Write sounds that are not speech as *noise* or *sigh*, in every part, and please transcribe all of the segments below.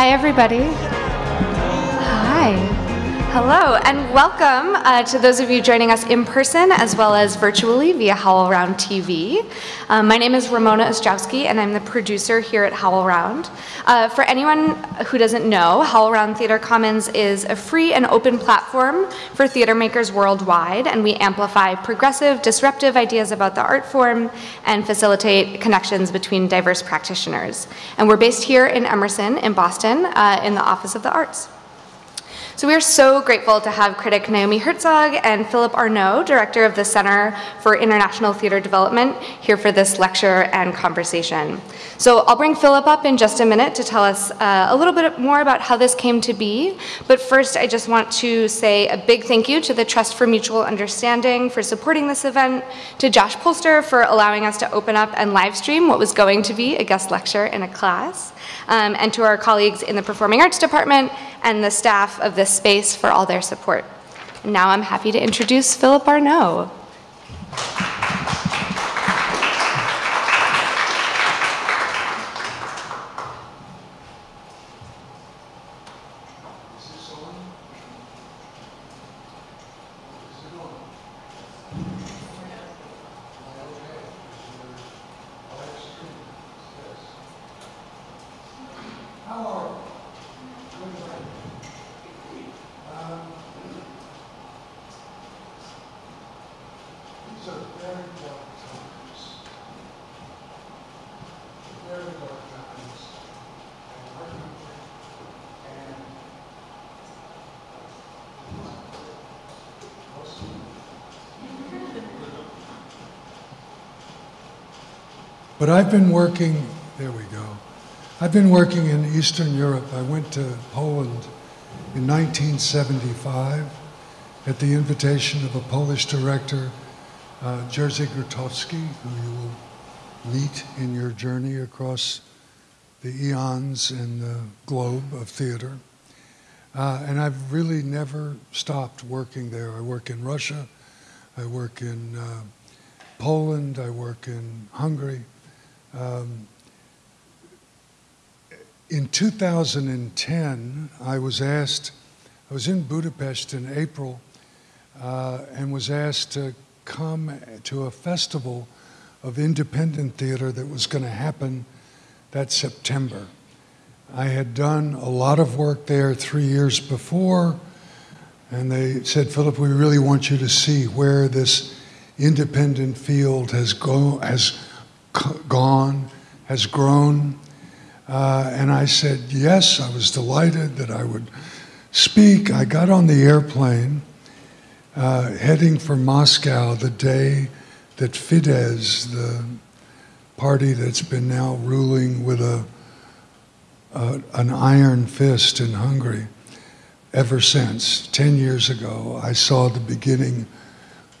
Hi, everybody. Hi. Hello, and welcome uh, to those of you joining us in person as well as virtually via HowlRound TV. Um, my name is Ramona Ostrowski, and I'm the producer here at HowlRound. Uh, for anyone who doesn't know, HowlRound Theater Commons is a free and open platform for theater makers worldwide, and we amplify progressive, disruptive ideas about the art form and facilitate connections between diverse practitioners. And we're based here in Emerson, in Boston, uh, in the Office of the Arts. So we are so grateful to have critic Naomi Herczog and Philip Arnoult, director of the Center for International Theater Development, here for this lecture and conversation. So I'll bring Philip up in just a minute to tell us uh, a little bit more about how this came to be. But first, I just want to say a big thank you to the Trust for Mutual Understanding for supporting this event, to Josh Polster for allowing us to open up and live stream what was going to be a guest lecture in a class, um, and to our colleagues in the Performing Arts Department and the staff of this space for all their support. And now I'm happy to introduce Philip Arnoult. But I've been working, there we go. I've been working in Eastern Europe. I went to Poland in 1975 at the invitation of a Polish director, uh, Jerzy Grotowski, who you will meet in your journey across the eons and the globe of theater. Uh, and I've really never stopped working there. I work in Russia, I work in uh, Poland, I work in Hungary. Um, in 2010, I was asked, I was in Budapest in April uh, and was asked to come to a festival of independent theater that was going to happen that September. I had done a lot of work there three years before, and they said, Philip, we really want you to see where this independent field has, go, has gone, has grown. Uh, and I said, yes, I was delighted that I would speak. I got on the airplane uh, heading for Moscow the day that Fidesz, the party that's been now ruling with a, a, an iron fist in Hungary ever since, 10 years ago, I saw the beginning,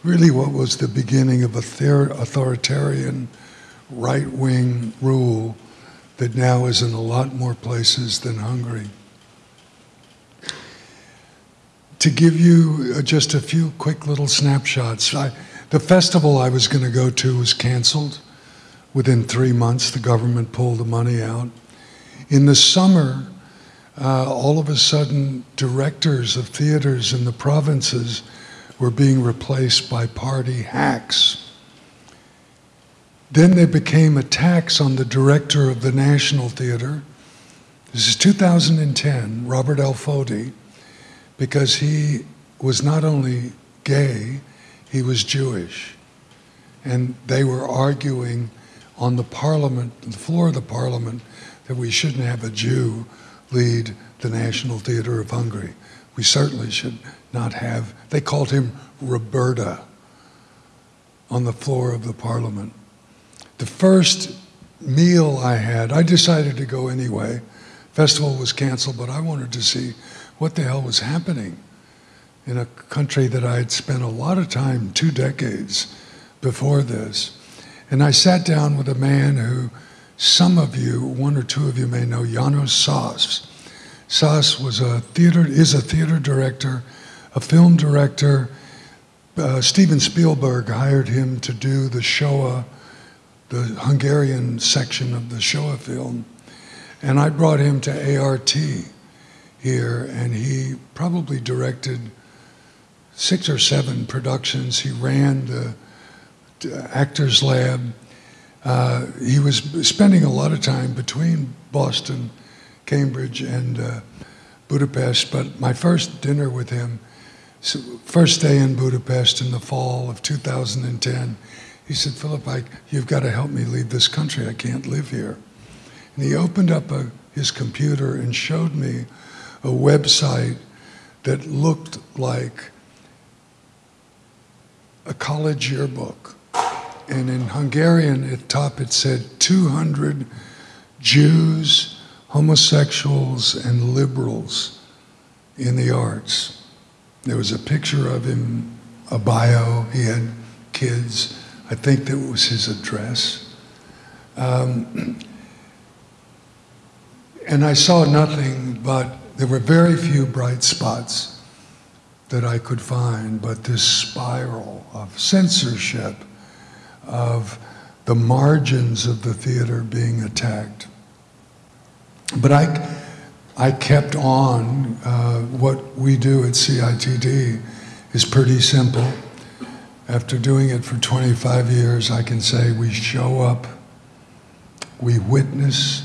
really what was the beginning of a authoritarian right wing rule that now is in a lot more places than Hungary. To give you uh, just a few quick little snapshots, I, the festival I was going to go to was canceled. Within three months, the government pulled the money out. In the summer, uh, all of a sudden, directors of theaters in the provinces were being replaced by party hacks then they became attacks on the director of the National Theater. This is 2010, Robert Alföldi, because he was not only gay, he was Jewish. And they were arguing on the parliament, the floor of the parliament, that we shouldn't have a Jew lead the National Theater of Hungary. We certainly should not have, they called him Roberta on the floor of the parliament the first meal I had, I decided to go anyway. Festival was canceled, but I wanted to see what the hell was happening in a country that I had spent a lot of time, two decades before this. And I sat down with a man who some of you, one or two of you may know, Janos Szász. Szász was a theater, is a theater director, a film director. Uh, Steven Spielberg hired him to do the Shoah the Hungarian section of the Shoah film. And I brought him to ART here, and he probably directed six or seven productions. He ran the Actors Lab. Uh, he was spending a lot of time between Boston, Cambridge, and uh, Budapest. But my first dinner with him, first day in Budapest in the fall of 2010, he said, Philip, I, you've got to help me leave this country. I can't live here. And he opened up a, his computer and showed me a website that looked like a college yearbook. And in Hungarian, at top, it said 200 Jews, homosexuals, and liberals in the arts. There was a picture of him, a bio, he had kids. I think that was his address. Um, and I saw nothing but there were very few bright spots that I could find, but this spiral of censorship, of the margins of the theater being attacked. But I, I kept on. Uh, what we do at CITD is pretty simple. After doing it for 25 years, I can say we show up, we witness,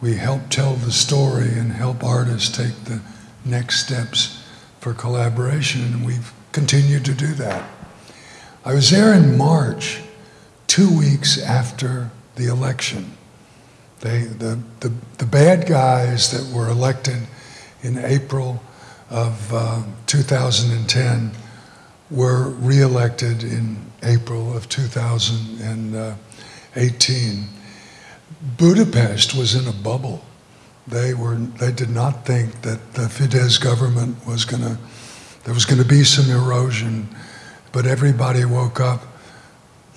we help tell the story and help artists take the next steps for collaboration, and we've continued to do that. I was there in March, two weeks after the election. They, the, the, the bad guys that were elected in April of uh, 2010 were reelected in April of 2018. Budapest was in a bubble. They were they did not think that the Fidesz government was going to there was going to be some erosion, but everybody woke up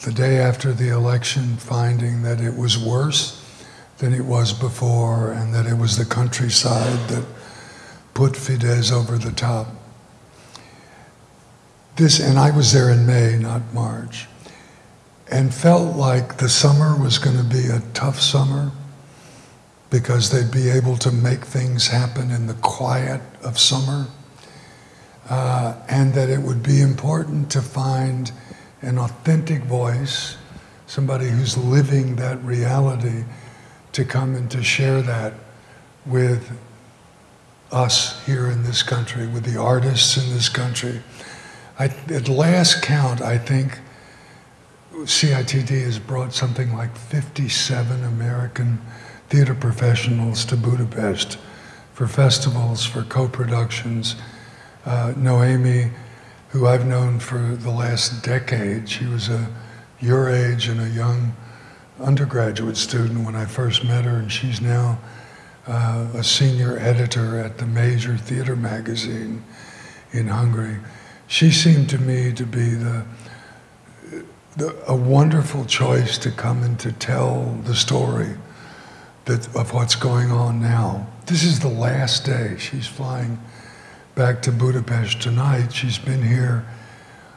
the day after the election finding that it was worse than it was before and that it was the countryside that put Fidesz over the top. This and I was there in May, not March and felt like the summer was going to be a tough summer because they'd be able to make things happen in the quiet of summer, uh, and that it would be important to find an authentic voice, somebody who's living that reality, to come and to share that with us here in this country, with the artists in this country. I, at last count, I think CITD has brought something like 57 American theater professionals to Budapest for festivals, for co-productions. Uh, Noemi, who I've known for the last decade, she was a your age and a young undergraduate student when I first met her, and she's now uh, a senior editor at the major theater magazine in Hungary. She seemed to me to be the the, a wonderful choice to come and to tell the story that, of what's going on now. This is the last day. She's flying back to Budapest tonight. She's been here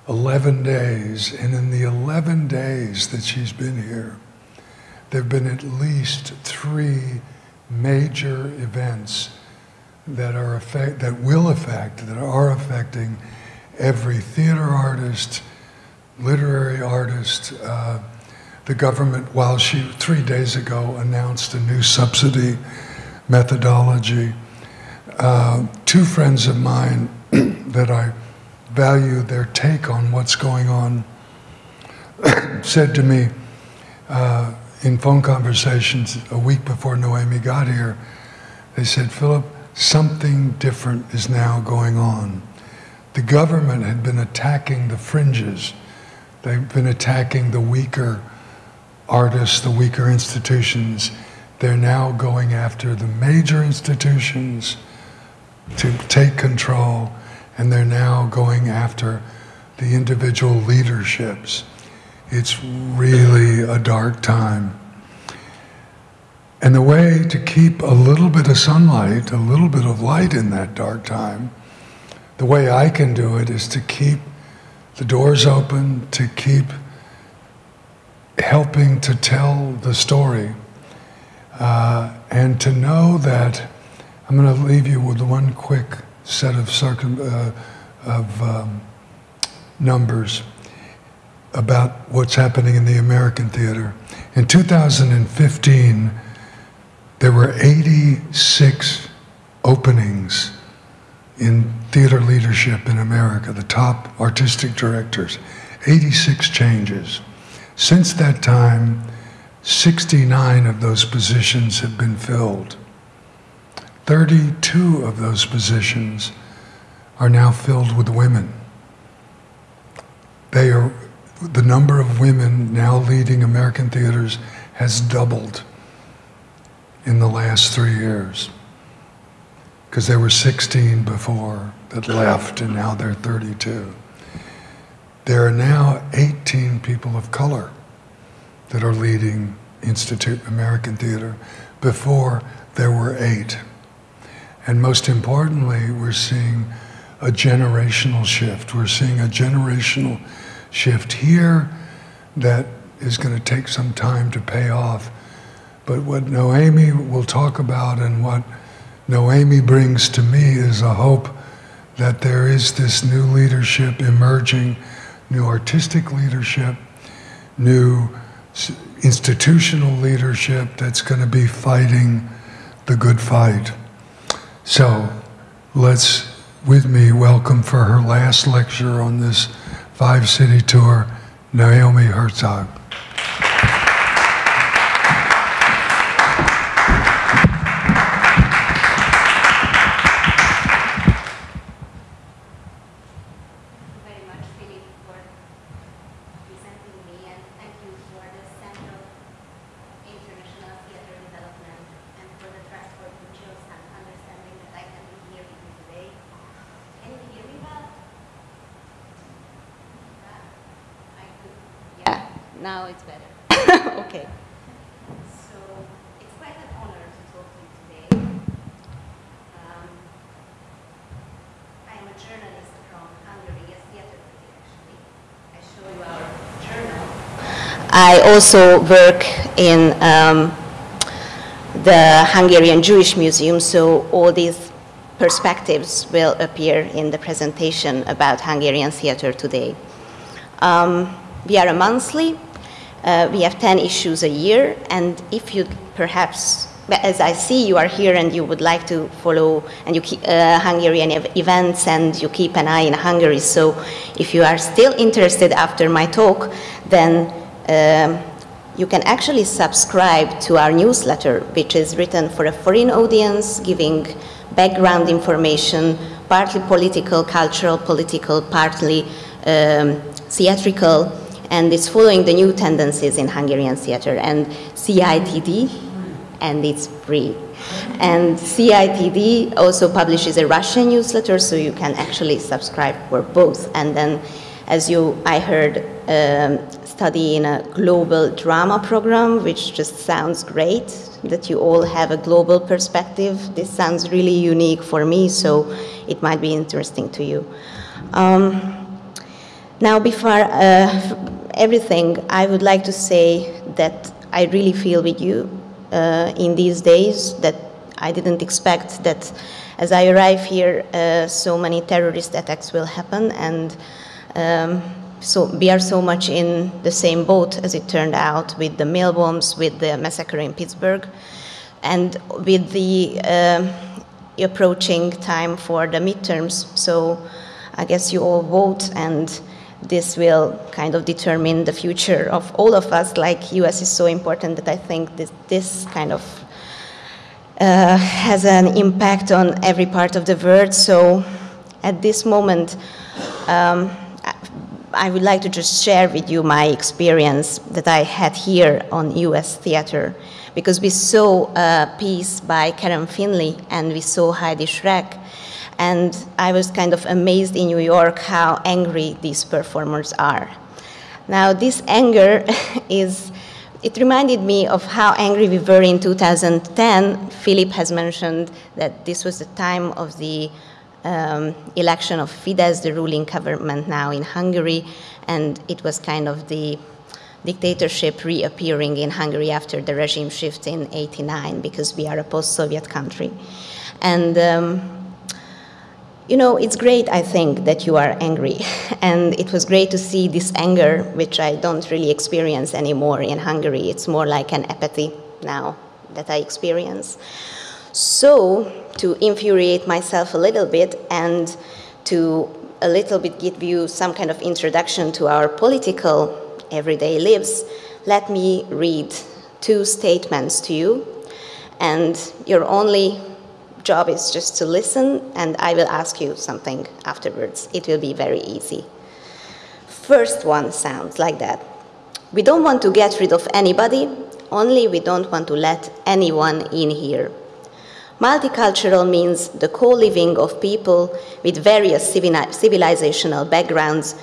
11 days, and in the 11 days that she's been here, there have been at least three major events that are affect, that will affect, that are affecting every theater artist, literary artist. Uh, the government, while she three days ago announced a new subsidy methodology, uh, two friends of mine *clears throat* that I value their take on what's going on *clears throat* said to me uh, in phone conversations a week before Noemi got here, they said, Philip, something different is now going on. The government had been attacking the fringes They've been attacking the weaker artists, the weaker institutions. They're now going after the major institutions to take control, and they're now going after the individual leaderships. It's really a dark time. And the way to keep a little bit of sunlight, a little bit of light in that dark time, the way I can do it is to keep the doors open to keep helping to tell the story. Uh, and to know that I'm going to leave you with one quick set of, circum, uh, of um, numbers about what's happening in the American theater. In 2015, there were 86 openings in theater leadership in America, the top artistic directors, 86 changes. Since that time, 69 of those positions have been filled. 32 of those positions are now filled with women. They are, the number of women now leading American theaters has doubled in the last three years. Because there were 16 before that left, and now they're 32. There are now 18 people of color that are leading Institute American Theater. Before, there were eight. And most importantly, we're seeing a generational shift. We're seeing a generational shift here that is going to take some time to pay off. But what Noemi will talk about and what Noemi brings to me is a hope that there is this new leadership emerging, new artistic leadership, new institutional leadership that's going to be fighting the good fight. So let's, with me, welcome for her last lecture on this five city tour, Naomi Herczog. now it's better. okay. So it's quite an honor to talk to you today. Um, I am a journalist from Hungary, a theater critic actually. I show you our journal. I also work in um, the Hungarian Jewish Museum, so all these perspectives will appear in the presentation about Hungarian theater today. Um, we are a monthly uh, we have 10 issues a year, and if you perhaps, as I see you are here and you would like to follow and you keep, uh, Hungarian ev events and you keep an eye in Hungary, so if you are still interested after my talk, then um, you can actually subscribe to our newsletter, which is written for a foreign audience, giving background information, partly political, cultural, political, partly um, theatrical, and it's following the new tendencies in Hungarian theater and CITD, and it's free. And CITD also publishes a Russian newsletter, so you can actually subscribe for both. And then, as you, I heard, um, study in a global drama program, which just sounds great, that you all have a global perspective. This sounds really unique for me, so it might be interesting to you. Um, now, before uh, everything, I would like to say that I really feel with you uh, in these days that I didn't expect that as I arrive here, uh, so many terrorist attacks will happen, and um, so we are so much in the same boat as it turned out with the mail bombs, with the massacre in Pittsburgh, and with the uh, approaching time for the midterms. So I guess you all vote and this will kind of determine the future of all of us. Like US is so important that I think this, this kind of uh, has an impact on every part of the world. So at this moment, um, I would like to just share with you my experience that I had here on US theater because we saw a piece by Karen Finley and we saw Heidi Schreck and I was kind of amazed in New York how angry these performers are. Now, this anger *laughs* is, it reminded me of how angry we were in 2010. Philip has mentioned that this was the time of the um, election of Fidesz, the ruling government now in Hungary, and it was kind of the dictatorship reappearing in Hungary after the regime shift in 89 because we are a post-Soviet country. And um, you know, it's great, I think, that you are angry. *laughs* And it was great to see this anger, which I don't really experience anymore in Hungary. It's more like an apathy now that I experience. So, to infuriate myself a little bit and to a little bit give you some kind of introduction to our political everyday lives, let me read two statements to you. And your only job is just to listen, and I will ask you something afterwards. It will be very easy. First one sounds like that. We don't want to get rid of anybody, only we don't want to let anyone in here. Multicultural means the co-living of people with various civilizational backgrounds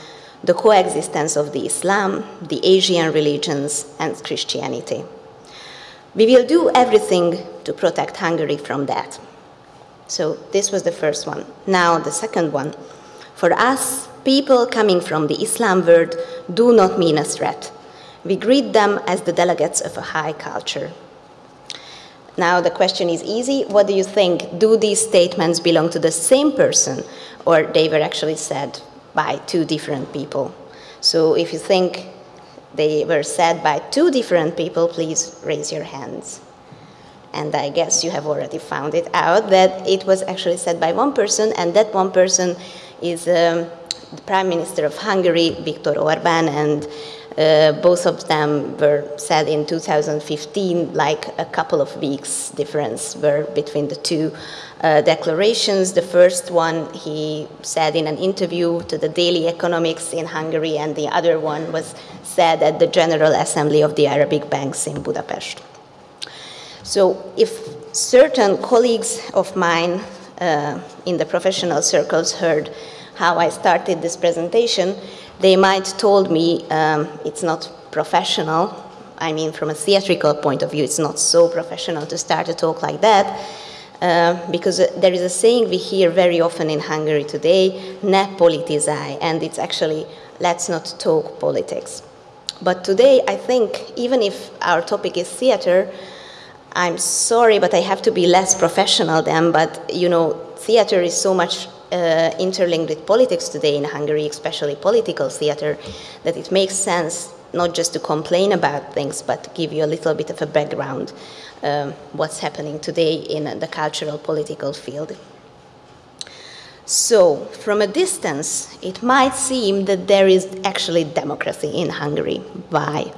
the coexistence of the Islam, the Asian religions, and Christianity. We will do everything to protect Hungary from that. So this was the first one. Now the second one. For us, people coming from the Islam world do not mean a threat. We greet them as the delegates of a high culture. Now the question is easy. What do you think? Do these statements belong to the same person or they were actually said by two different people. So if you think they were said by two different people, please raise your hands. And I guess you have already found it out that it was actually said by one person, and that one person is um, the Prime Minister of Hungary, Viktor Orban, and uh, both of them were said in 2015, like a couple of weeks difference were between the two uh, declarations. The first one he said in an interview to the Daily Economics in Hungary, and the other one was said at the General Assembly of the Arabic Banks in Budapest. So if certain colleagues of mine uh, in the professional circles heard how I started this presentation, they might told me um, it's not professional. I mean, from a theatrical point of view, it's not so professional to start a talk like that. Uh, because there is a saying we hear very often in Hungary today, ne politizai, and it's actually let's not talk politics. But today, I think, even if our topic is theater, I'm sorry, but I have to be less professional then, but you know, theater is so much uh, interlinked with politics today in Hungary, especially political theater, that it makes sense not just to complain about things, but to give you a little bit of a background um, what's happening today in the cultural political field. So, from a distance, it might seem that there is actually democracy in Hungary. Why?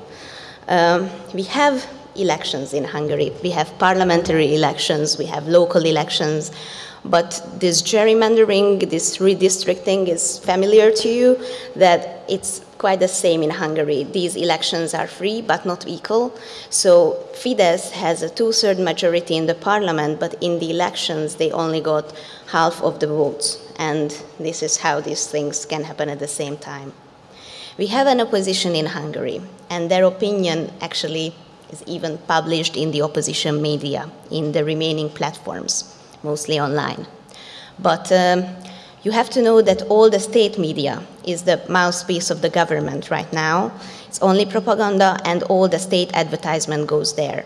Um, we have elections in Hungary. We have parliamentary elections, we have local elections, but this gerrymandering, this redistricting is familiar to you, that it's quite the same in Hungary. These elections are free but not equal. So Fidesz has a two-third majority in the parliament, but in the elections they only got half of the votes. And this is how these things can happen at the same time. We have an opposition in Hungary, and their opinion actually is even published in the opposition media, in the remaining platforms mostly online. But um, you have to know that all the state media is the mouthpiece of the government right now. It's only propaganda, and all the state advertisement goes there.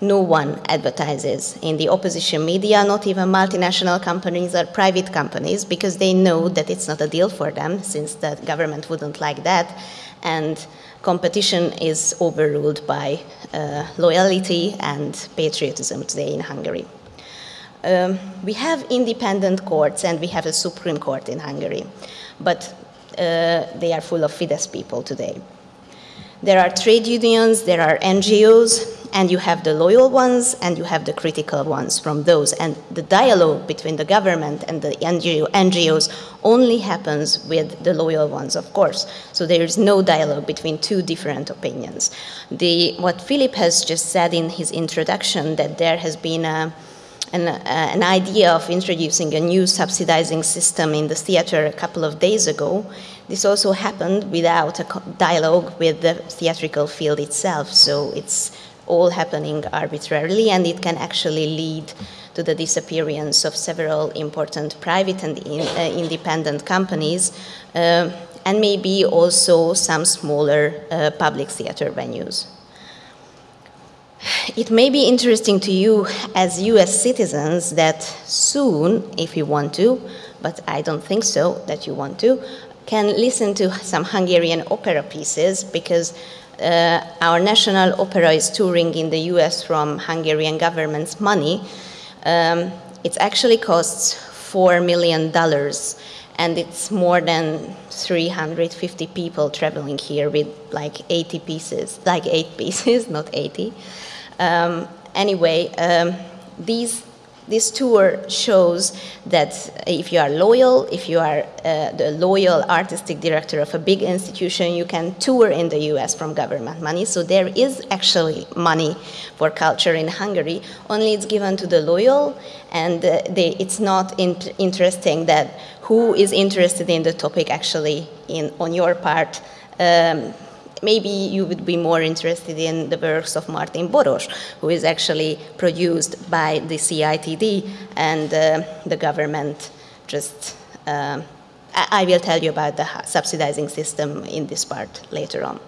No one advertises in the opposition media, not even multinational companies or private companies, because they know that it's not a deal for them, since the government wouldn't like that. And competition is overruled by uh, loyalty and patriotism today in Hungary. Um, we have independent courts and we have a Supreme Court in Hungary, but uh, they are full of Fidesz people today. There are trade unions, there are NGOs, and you have the loyal ones and you have the critical ones from those. And the dialogue between the government and the NGO, NGOs only happens with the loyal ones, of course. So there is no dialogue between two different opinions. The, what Philip has just said in his introduction, that there has been a an, uh, an idea of introducing a new subsidizing system in the theater a couple of days ago. This also happened without a dialogue with the theatrical field itself, so it's all happening arbitrarily, and it can actually lead to the disappearance of several important private and in, uh, independent companies. Uh, and maybe also some smaller uh, public theater venues. It may be interesting to you as US citizens that soon, if you want to, but I don't think so that you want to, can listen to some Hungarian opera pieces because uh, our national opera is touring in the US from Hungarian government's money. Um, it actually costs $4 million and it's more than 350 people traveling here with like 80 pieces, like eight pieces, *laughs* not 80. Um, anyway, um, these this tour shows that if you are loyal, if you are uh, the loyal artistic director of a big institution, you can tour in the US from government money. So there is actually money for culture in Hungary, only it's given to the loyal, and uh, they, it's not in interesting that who is interested in the topic actually in, on your part. Um, maybe you would be more interested in the works of Martin Boros, who is actually produced by the CITD and uh, the government just. Uh, I will tell you about the subsidizing system in this part later on.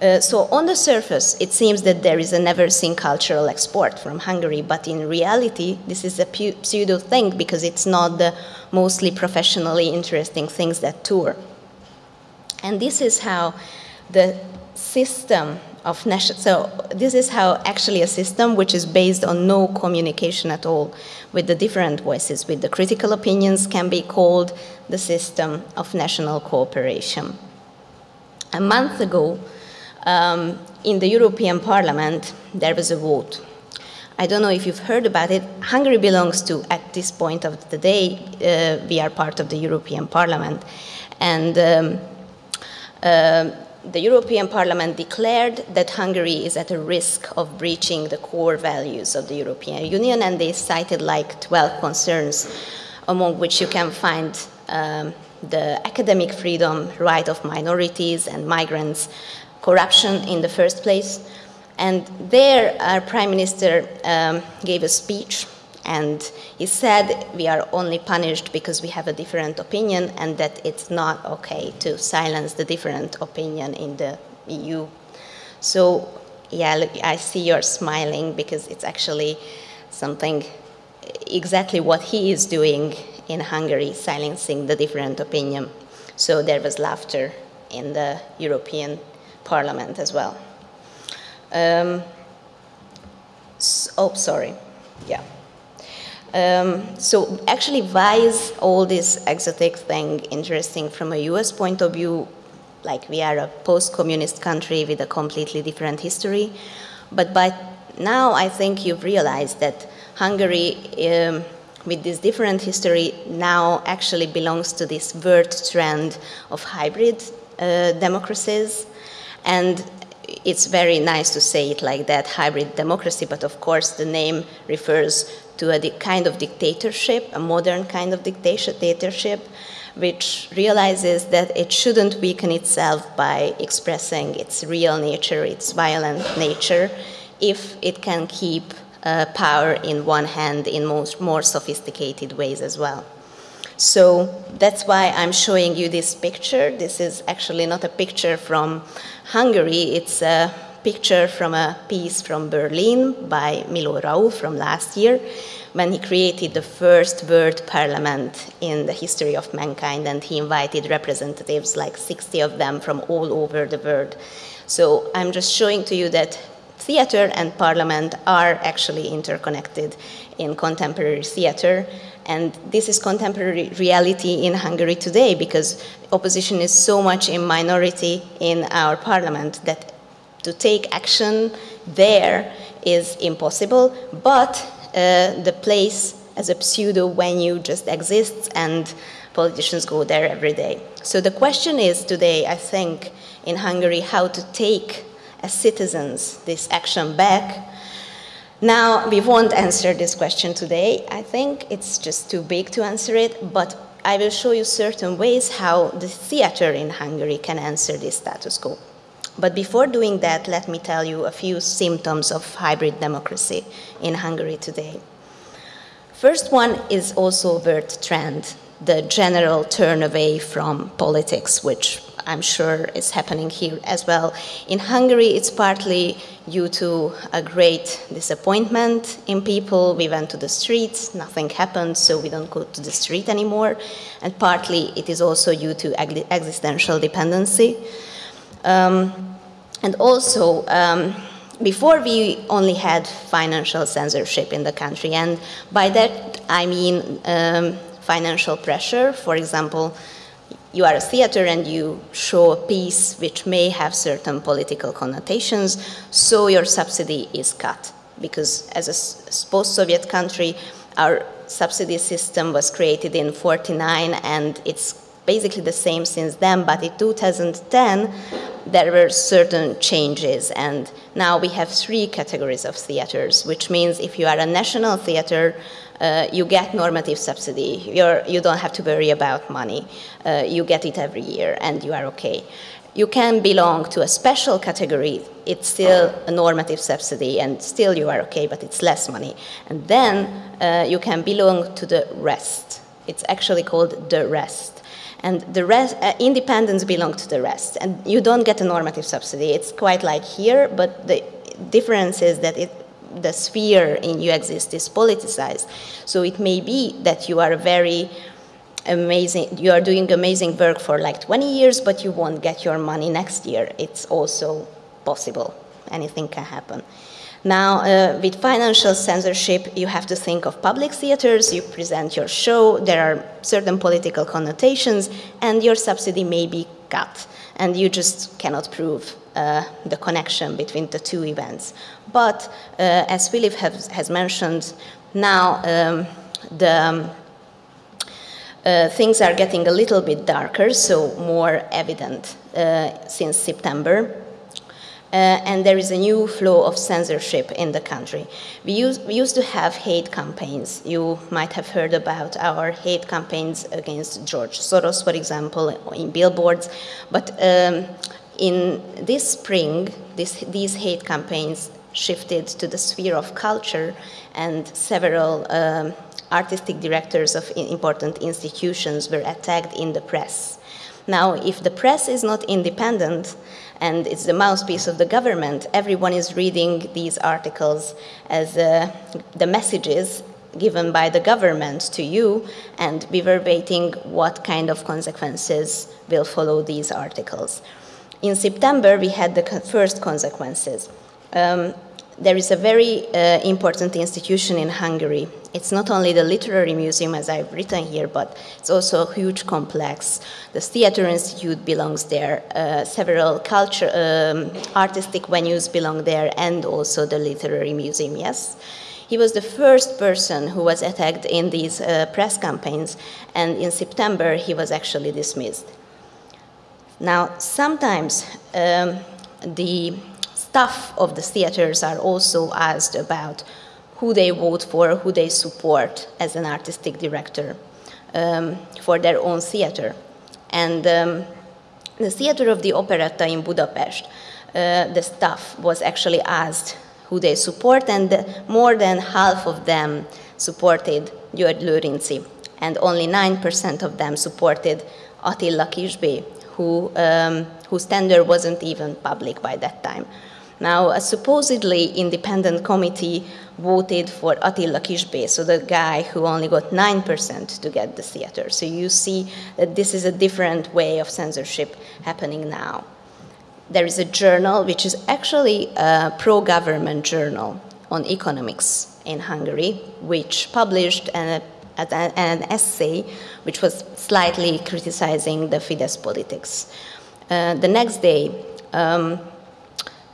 Uh, so on the surface, it seems that there is a never-seen cultural export from Hungary, but in reality, this is a pseudo thing because it's not the mostly professionally interesting things that tour. And this is how the system of national, so this is how actually a system which is based on no communication at all with the different voices, with the critical opinions can be called the system of national cooperation. A month ago, um, in the European Parliament, there was a vote. I don't know if you've heard about it. Hungary belongs to, at this point of the day, uh, we are part of the European Parliament. And um, uh, the European Parliament declared that Hungary is at a risk of breaching the core values of the European Union, and they cited like 12 concerns, among which you can find um, the academic freedom, right of minorities and migrants, corruption in the first place. And there, our Prime Minister um, gave a speech and he said we are only punished because we have a different opinion and that it's not okay to silence the different opinion in the EU. So, yeah, look, I see you're smiling because it's actually something exactly what he is doing in Hungary, silencing the different opinion. So there was laughter in the European Parliament as well. Um, so, oh, sorry. Yeah. Um, so actually, why is all this exotic thing interesting from a US point of view? Like we are a post-communist country with a completely different history. But by now, I think you've realized that Hungary, um, with this different history, now actually belongs to this world trend of hybrid uh, democracies. And it's very nice to say it like that, hybrid democracy, but of course the name refers to a kind of dictatorship, a modern kind of dictatorship, which realizes that it shouldn't weaken itself by expressing its real nature, its violent nature, if it can keep uh, power in one hand in most more sophisticated ways as well. So that's why I'm showing you this picture. This is actually not a picture from Hungary, it's a picture from a piece from Berlin by Milo Rau from last year when he created the first world parliament in the history of mankind and he invited representatives like 60 of them from all over the world. So I'm just showing to you that theater and parliament are actually interconnected in contemporary theater and this is contemporary reality in Hungary today because opposition is so much in minority in our parliament that to take action there is impossible, but uh, the place as a pseudo venue just exists and politicians go there every day. So the question is today, I think, in Hungary, how to take as citizens this action back. Now, we won't answer this question today. I think it's just too big to answer it, but I will show you certain ways how the theater in Hungary can answer this status quo. But before doing that, let me tell you a few symptoms of hybrid democracy in Hungary today. First one is also word trend. the general turn away from politics, which I'm sure is happening here as well. In Hungary, it's partly due to a great disappointment in people. We went to the streets, nothing happened, so we don't go to the street anymore. And partly it is also due to existential dependency. Um, and also, um, before we only had financial censorship in the country, and by that I mean um, financial pressure. For example, you are a theater and you show a piece which may have certain political connotations, so your subsidy is cut. Because as a post-Soviet country, our subsidy system was created in 49 and it's basically the same since then, but in 2010, there were certain changes and now we have three categories of theaters, which means if you are a national theater, uh, you get normative subsidy. You're, you don't have to worry about money. Uh, you get it every year and you are okay. You can belong to a special category. It's still a normative subsidy and still you are okay, but it's less money. And then uh, you can belong to the rest. It's actually called the rest. And the rest, uh, independents belong to the rest. And you don't get a normative subsidy. It's quite like here, but the difference is that it the sphere in you exist is politicized. So it may be that you are very amazing, you are doing amazing work for like 20 years, but you won't get your money next year. It's also possible. Anything can happen. Now, uh, with financial censorship, you have to think of public theaters, you present your show, there are certain political connotations, and your subsidy may be cut, and you just cannot prove uh, the connection between the two events. But uh, as Philip has, has mentioned, now um, the um, uh, things are getting a little bit darker, so more evident uh, since September. Uh, and there is a new flow of censorship in the country. We, use, we used to have hate campaigns. You might have heard about our hate campaigns against George Soros, for example, in billboards. But um, in this spring, this, these hate campaigns shifted to the sphere of culture, and several um, artistic directors of important institutions were attacked in the press. Now, if the press is not independent and it's the mouthpiece of the government, everyone is reading these articles as uh, the messages given by the government to you and reverberating what kind of consequences will follow these articles. In September, we had the first consequences. Um, there is a very uh, important institution in Hungary. It's not only the literary museum, as I've written here, but it's also a huge complex. The Theatre Institute belongs there, uh, several culture, um, artistic venues belong there, and also the literary museum, yes. He was the first person who was attacked in these uh, press campaigns, and in September he was actually dismissed. Now, sometimes um, the staff of the theaters are also asked about who they vote for, who they support as an artistic director um, for their own theater. And um, the Theater of the Operetta in Budapest, uh, the staff was actually asked who they support, and more than half of them supported György Lőrinczi, and only 9% of them supported Attila Kiss-B., who, um, whose tender wasn't even public by that time. Now, a supposedly independent committee voted for Attila Kiss-B., so the guy who only got 9% to get the theater. So you see that this is a different way of censorship happening now. There is a journal, which is actually a pro-government journal on economics in Hungary, which published an an essay which was slightly criticizing the Fidesz politics. Uh, the next day, um,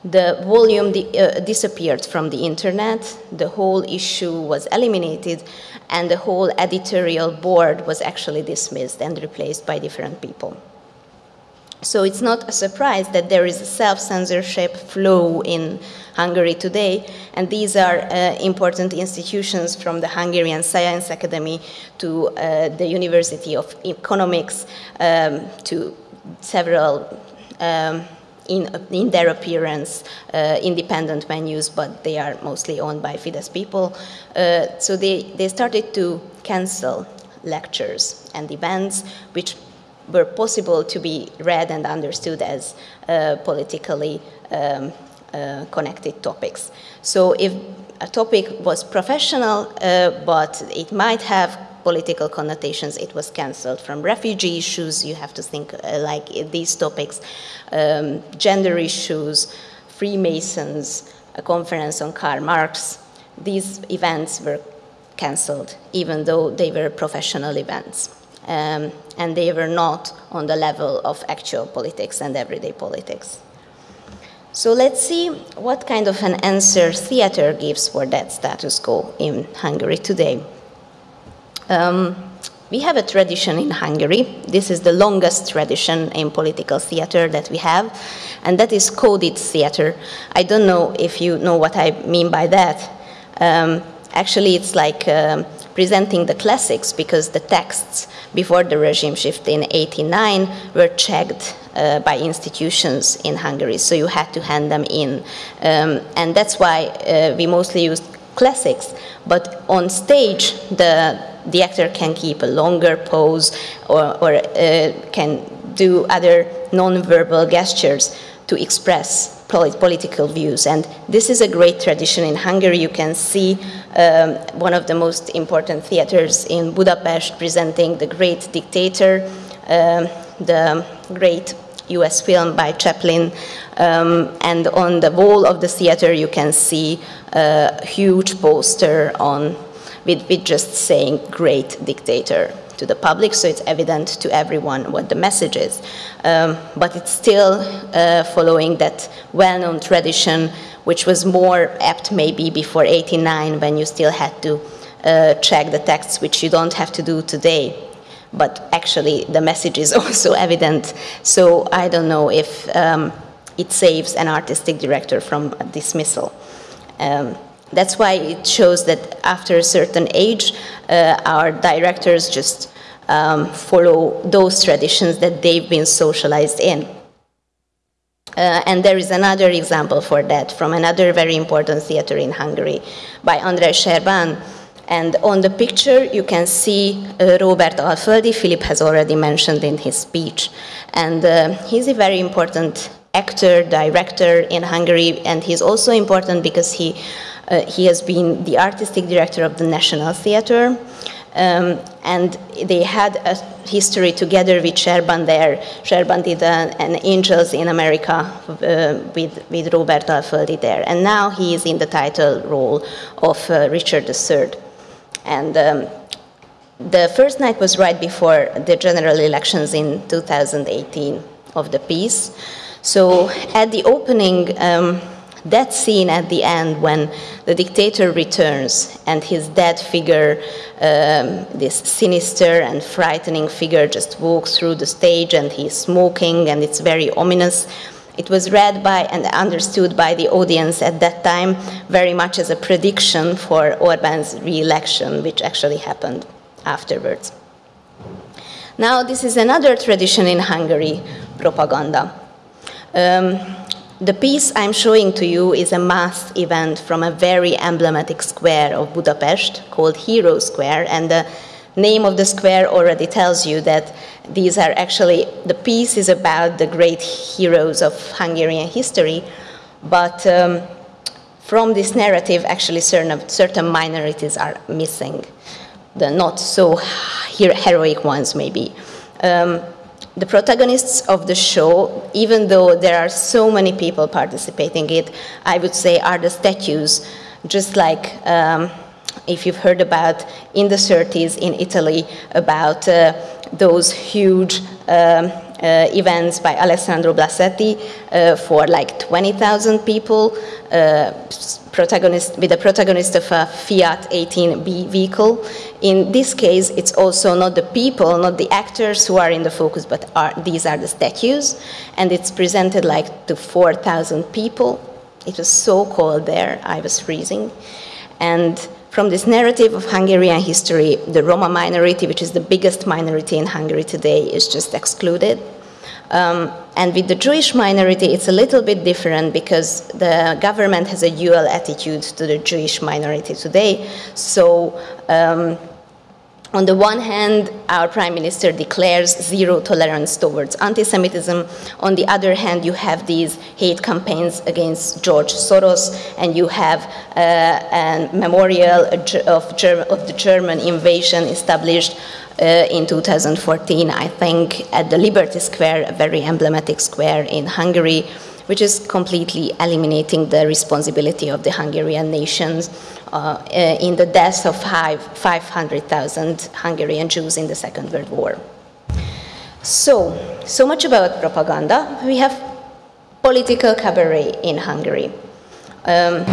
the volume uh, disappeared from the internet, the whole issue was eliminated, and the whole editorial board was actually dismissed and replaced by different people. So it's not a surprise that there is a self-censorship flow in Hungary today, and these are uh, important institutions from the Hungarian Science Academy to uh, the University of Economics um, to several um, in, in, their appearance, uh, independent venues, but they are mostly owned by Fidesz people. Uh, so they, they started to cancel lectures and events which were possible to be read and understood as uh, politically um, uh, connected topics. So if a topic was professional, uh, but it might have political connotations, it was cancelled. From refugee issues, you have to think uh, like these topics, um, gender issues, Freemasons, a conference on Karl Marx. These events were cancelled, even though they were professional events. Um, and they were not on the level of actual politics and everyday politics. So let's see what kind of an answer theater gives for that status quo in Hungary today. Um, we have a tradition in Hungary. This is the longest tradition in political theater that we have, and that is coded theater. I don't know if you know what I mean by that. Um, actually, it's like um, presenting the classics because the texts before the regime shift in 89 were checked uh, by institutions in Hungary, so you had to hand them in. Um, and that's why uh, we mostly use classics. But on stage, the, the actor can keep a longer pose or, or uh, can do other non-verbal gestures to express political views. And this is a great tradition in Hungary. You can see um, one of the most important theaters in Budapest presenting The Great Dictator, um, the great US film by Chaplin. Um, and on the wall of the theater, you can see a huge poster on with, with just saying great dictator to the public, so it's evident to everyone what the message is. Um, but it's still uh, following that well-known tradition, which was more apt maybe before 89 when you still had to uh, check the texts, which you don't have to do today. But actually, the message is *laughs* also evident. So I don't know if um, it saves an artistic director from dismissal. Um, that's why it shows that after a certain age, uh, our directors just um, follow those traditions that they've been socialized in. Uh, and there is another example for that from another very important theater in Hungary by Andrei Serban. And on the picture, you can see uh, Robert Alföldi, Philip has already mentioned in his speech. And uh, he's a very important actor, director in Hungary, and he's also important because he uh, he has been the artistic director of the National Theatre. Um, and they had a history together with Serban there. Serban did an, an Angels in America uh, with, with Robert Alföldi there. And now he is in the title role of uh, Richard III. And um, the first night was right before the general elections in 2018 of the piece. So at the opening, um, that scene at the end when the dictator returns and his dead figure, um, this sinister and frightening figure, just walks through the stage and he's smoking and it's very ominous. It was read by and understood by the audience at that time very much as a prediction for Orban's re election, which actually happened afterwards. Now, this is another tradition in Hungary propaganda. Um, the piece I'm showing to you is a mass event from a very emblematic square of Budapest called Hero Square, and the name of the square already tells you that these are actually, the piece is about the great heroes of Hungarian history, but um, from this narrative, actually certain, certain minorities are missing, the not so heroic ones maybe. Um, the protagonists of the show, even though there are so many people participating it, I would say are the statues, just like um, if you've heard about in the 30s in Italy about uh, those huge um, events by Alessandro Blasetti uh, for like 20,000 people, uh, protagonist, with the protagonist of a Fiat 18B vehicle. In this case, it's also not the people, not the actors who are in the focus, but are, these are the statues. And it's presented like to 4,000 people. It was so cold there, I was freezing. And from this narrative of Hungarian history, the Roma minority, which is the biggest minority in Hungary today, is just excluded. Um, and with the Jewish minority, it's a little bit different because the government has a dual attitude to the Jewish minority today. So um, on the one hand, our prime minister declares zero tolerance towards anti-Semitism. On the other hand, you have these hate campaigns against George Soros, and you have uh, a memorial of, of, the German invasion established uh, in 2014, I think, at the Liberty Square, a very emblematic square in Hungary, which is completely eliminating the responsibility of the Hungarian nations uh, in the deaths of 500,000 Hungarian Jews in the Second World War. So, so much about propaganda. We have political cabaret in Hungary. Um,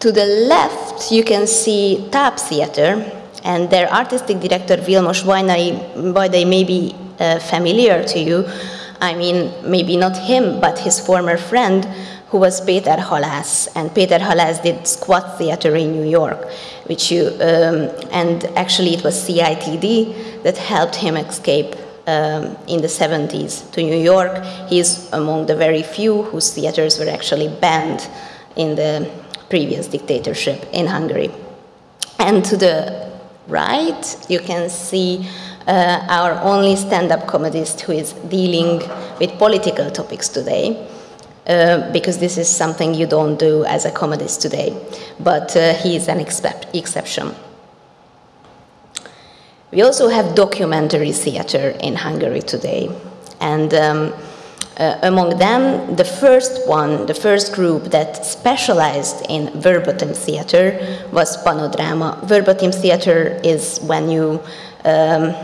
to the left, you can see Tap Theater, and their artistic director, Vilmos Vajdai, may be uh, familiar to you. I mean, maybe not him, but his former friend, who was Peter Halász. And Peter Halász did Squat Theater in New York, which you, um, and actually it was CITD that helped him escape um, in the 70s to New York. He's among the very few whose theaters were actually banned in the previous dictatorship in Hungary. And to the right, you can see uh, our only stand-up comedist who is dealing with political topics today. Uh, because this is something you don't do as a comedist today. But uh, he is an exception. We also have documentary theater in Hungary today. And um, uh, among them, the first one, the first group that specialized in verbatim theater was Panodrama. Verbatim theater is when you um,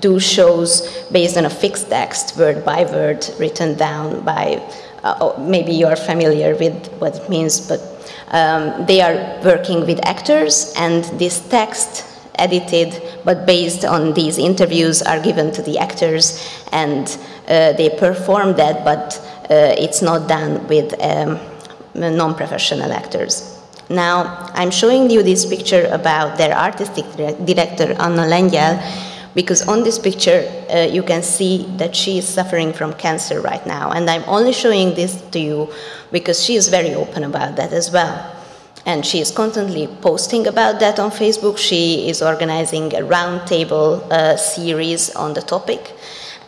do shows based on a fixed text, word by word, written down by uh, oh, maybe you're familiar with what it means, but um, they are working with actors, and this text edited but based on these interviews are given to the actors and uh, they perform that but uh, it's not done with um, non-professional actors. Now I'm showing you this picture about their artistic director Anna Lengyel because on this picture uh, you can see that she is suffering from cancer right now. And I'm only showing this to you because she is very open about that as well. And she is constantly posting about that on Facebook. She is organizing a roundtable uh, series on the topic.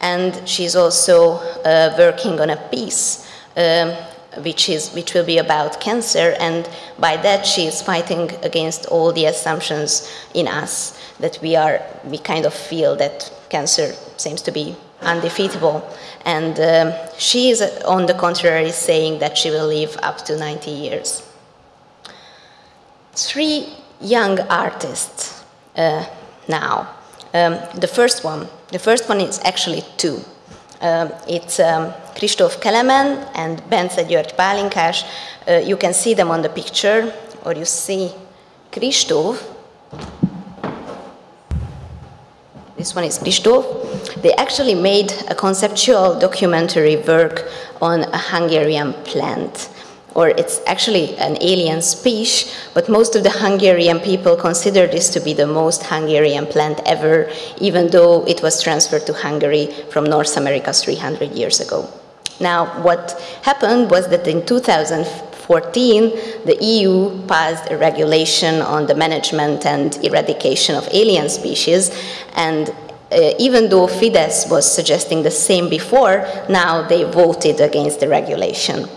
And she's also uh, working on a piece um, which, is, which will be about cancer and by that she is fighting against all the assumptions in us that we are, we kind of feel that cancer seems to be undefeatable. And um, she is, on the contrary, saying that she will live up to 90 years. Three young artists uh, now. Um, the first one, the first one is actually two. Um, it's Kristóf Kelemen and Bence György Pálinkás. Uh, you can see them on the picture, or you see Kristóf This one is Kristóf. They actually made a conceptual documentary work on a Hungarian plant or it's actually an alien species, but most of the Hungarian people consider this to be the most Hungarian plant ever, even though it was transferred to Hungary from North America 300 years ago. Now, what happened was that in 2014, the EU passed a regulation on the management and eradication of alien species, and uh, even though Fidesz was suggesting the same before, now they voted against the regulation.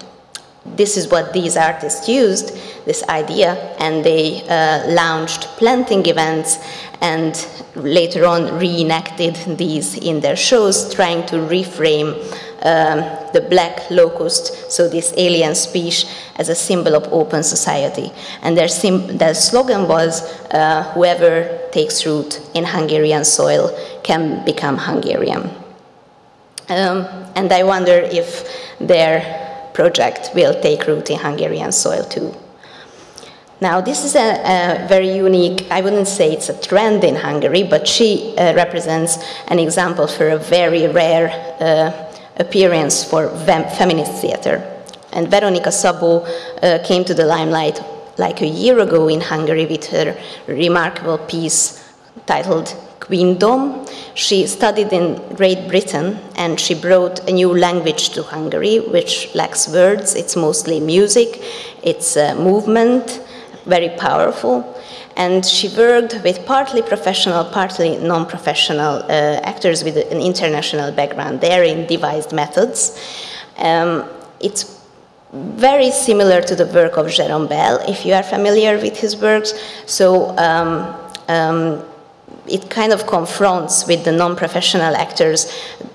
This is what these artists used, this idea, and they uh, launched planting events and later on reenacted these in their shows, trying to reframe um, the black locust, so this alien species, as a symbol of open society. And their, their slogan was, uh, whoever takes root in Hungarian soil can become Hungarian. Um, and I wonder if their project will take root in Hungarian soil too. Now, this is a, a, very unique, I wouldn't say it's a trend in Hungary, but she uh, represents an example for a very rare uh, appearance for feminist theater. And Veronika Szabó uh, came to the limelight like a year ago in Hungary with her remarkable piece titled Queendom. She studied in Great Britain and she brought a new language to Hungary, which lacks words. It's mostly music, it's a movement, very powerful. And she worked with partly professional, partly non-professional uh, actors with an international background there in devised methods. Um, it's very similar to the work of Jérôme Bel, if you are familiar with his works. So um, um, it kind of confronts with the non-professional actors,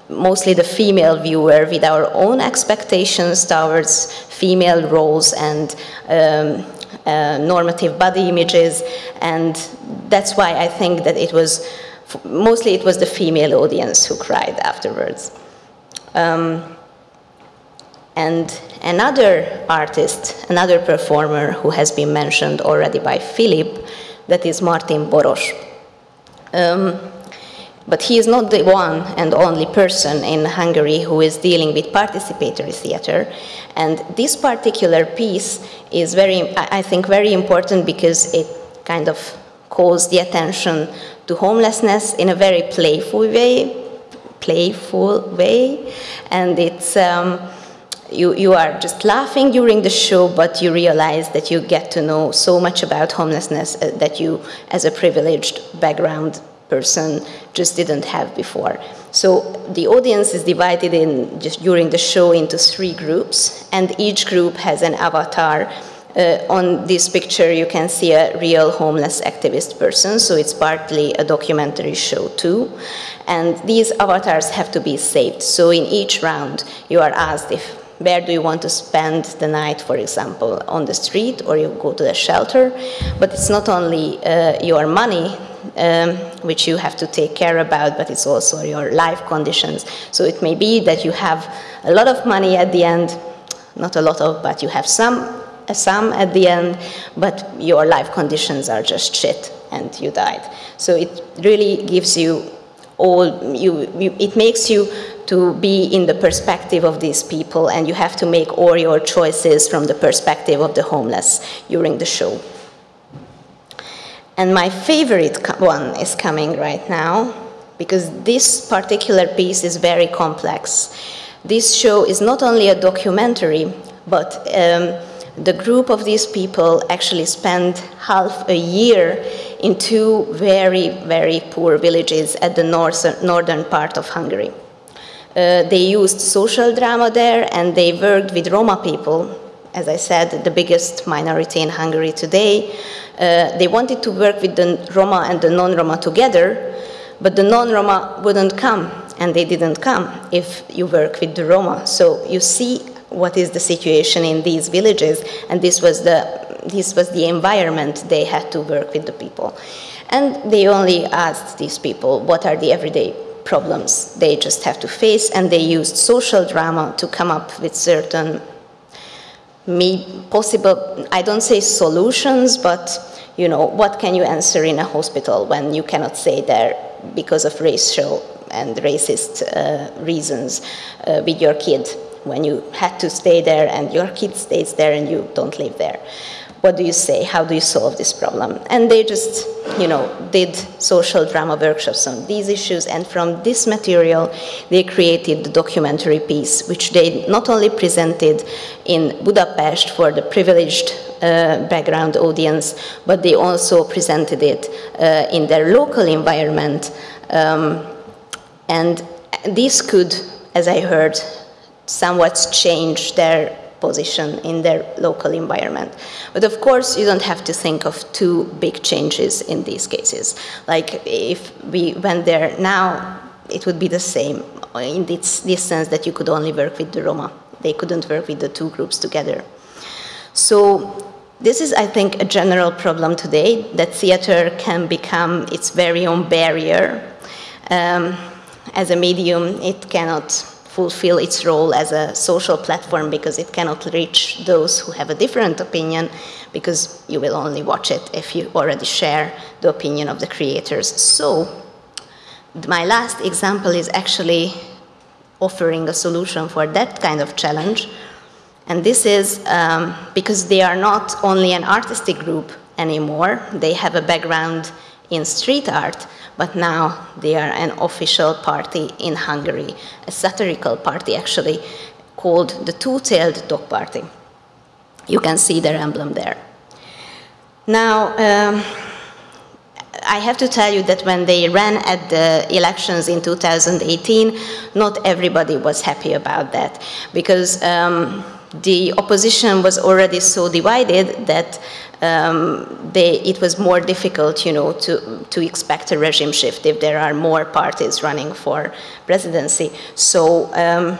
mostly the female viewer, with our own expectations towards female roles and um, uh, normative body images, and that's why I think that it was, mostly it was the female audience who cried afterwards. Um, and another artist, another performer who has been mentioned already by Philip, that is Martin Boros. Um, but he is not the one and only person in Hungary who is dealing with participatory theater. And this particular piece is very, I think, very important because it kind of calls the attention to homelessness in a very playful way, playful way, and it's. Um, you, you are just laughing during the show, but you realize that you get to know so much about homelessness uh, that you, as a privileged background person, just didn't have before. So the audience is divided in just during the show into three groups, and each group has an avatar. Uh, on this picture, you can see a real homeless activist person, so it's partly a documentary show too. And these avatars have to be saved. So in each round, you are asked if where do you want to spend the night, for example, on the street or you go to the shelter. But it's not only uh, your money um, which you have to take care about, but it's also your life conditions. So it may be that you have a lot of money at the end, not a lot of, but you have some, a sum at the end, but your life conditions are just shit and you died. So it really gives you all, you, you it makes you to be in the perspective of these people, and you have to make all your choices from the perspective of the homeless during the show. And my favorite one is coming right now, because this particular piece is very complex. This show is not only a documentary, but um, the group of these people actually spent half a year in two very, very poor villages at the north, northern part of Hungary. Uh, they used social drama there and they worked with Roma people, as I said, the biggest minority in Hungary today. Uh, they wanted to work with the Roma and the non Roma together, but the non Roma wouldn't come, and they didn't come if you work with the Roma. So you see what is the situation in these villages, and this was the, this was the environment they had to work with the people. And they only asked these people, what are the everyday problems they just have to face, and they used social drama to come up with certain possible, I don't say solutions, but you know, what can you answer in a hospital when you cannot stay there because of racial and racist uh, reasons uh, with your kid? When you had to stay there and your kid stays there and you don't live there what do you say? How do you solve this problem? And they just, you know, did social drama workshops on these issues. And from this material, they created the documentary piece, which they not only presented in Budapest for the privileged uh, background audience, but they also presented it uh, in their local environment. Um, and this could, as I heard, somewhat change their position in their local environment. But of course, you don't have to think of two big changes in these cases. Like if we went there now, it would be the same in this, this sense that you could only work with the Roma. They couldn't work with the two groups together. So this is, I think, a general problem today that theater can become its very own barrier. Um, as a medium, it cannot fulfill its role as a social platform because it cannot reach those who have a different opinion because you will only watch it if you already share the opinion of the creators. So my last example is actually offering a solution for that kind of challenge. And this is um, because they are not only an artistic group anymore, they have a background in street art, but now they are an official party in Hungary, a satirical party actually, called the Two-Tailed Dog Party. You can see their emblem there. Now, um, I have to tell you that when they ran at the elections in 2018, not everybody was happy about that because um, the opposition was already so divided that um, they, it was more difficult, you know, to, to expect a regime shift if there are more parties running for presidency. So um,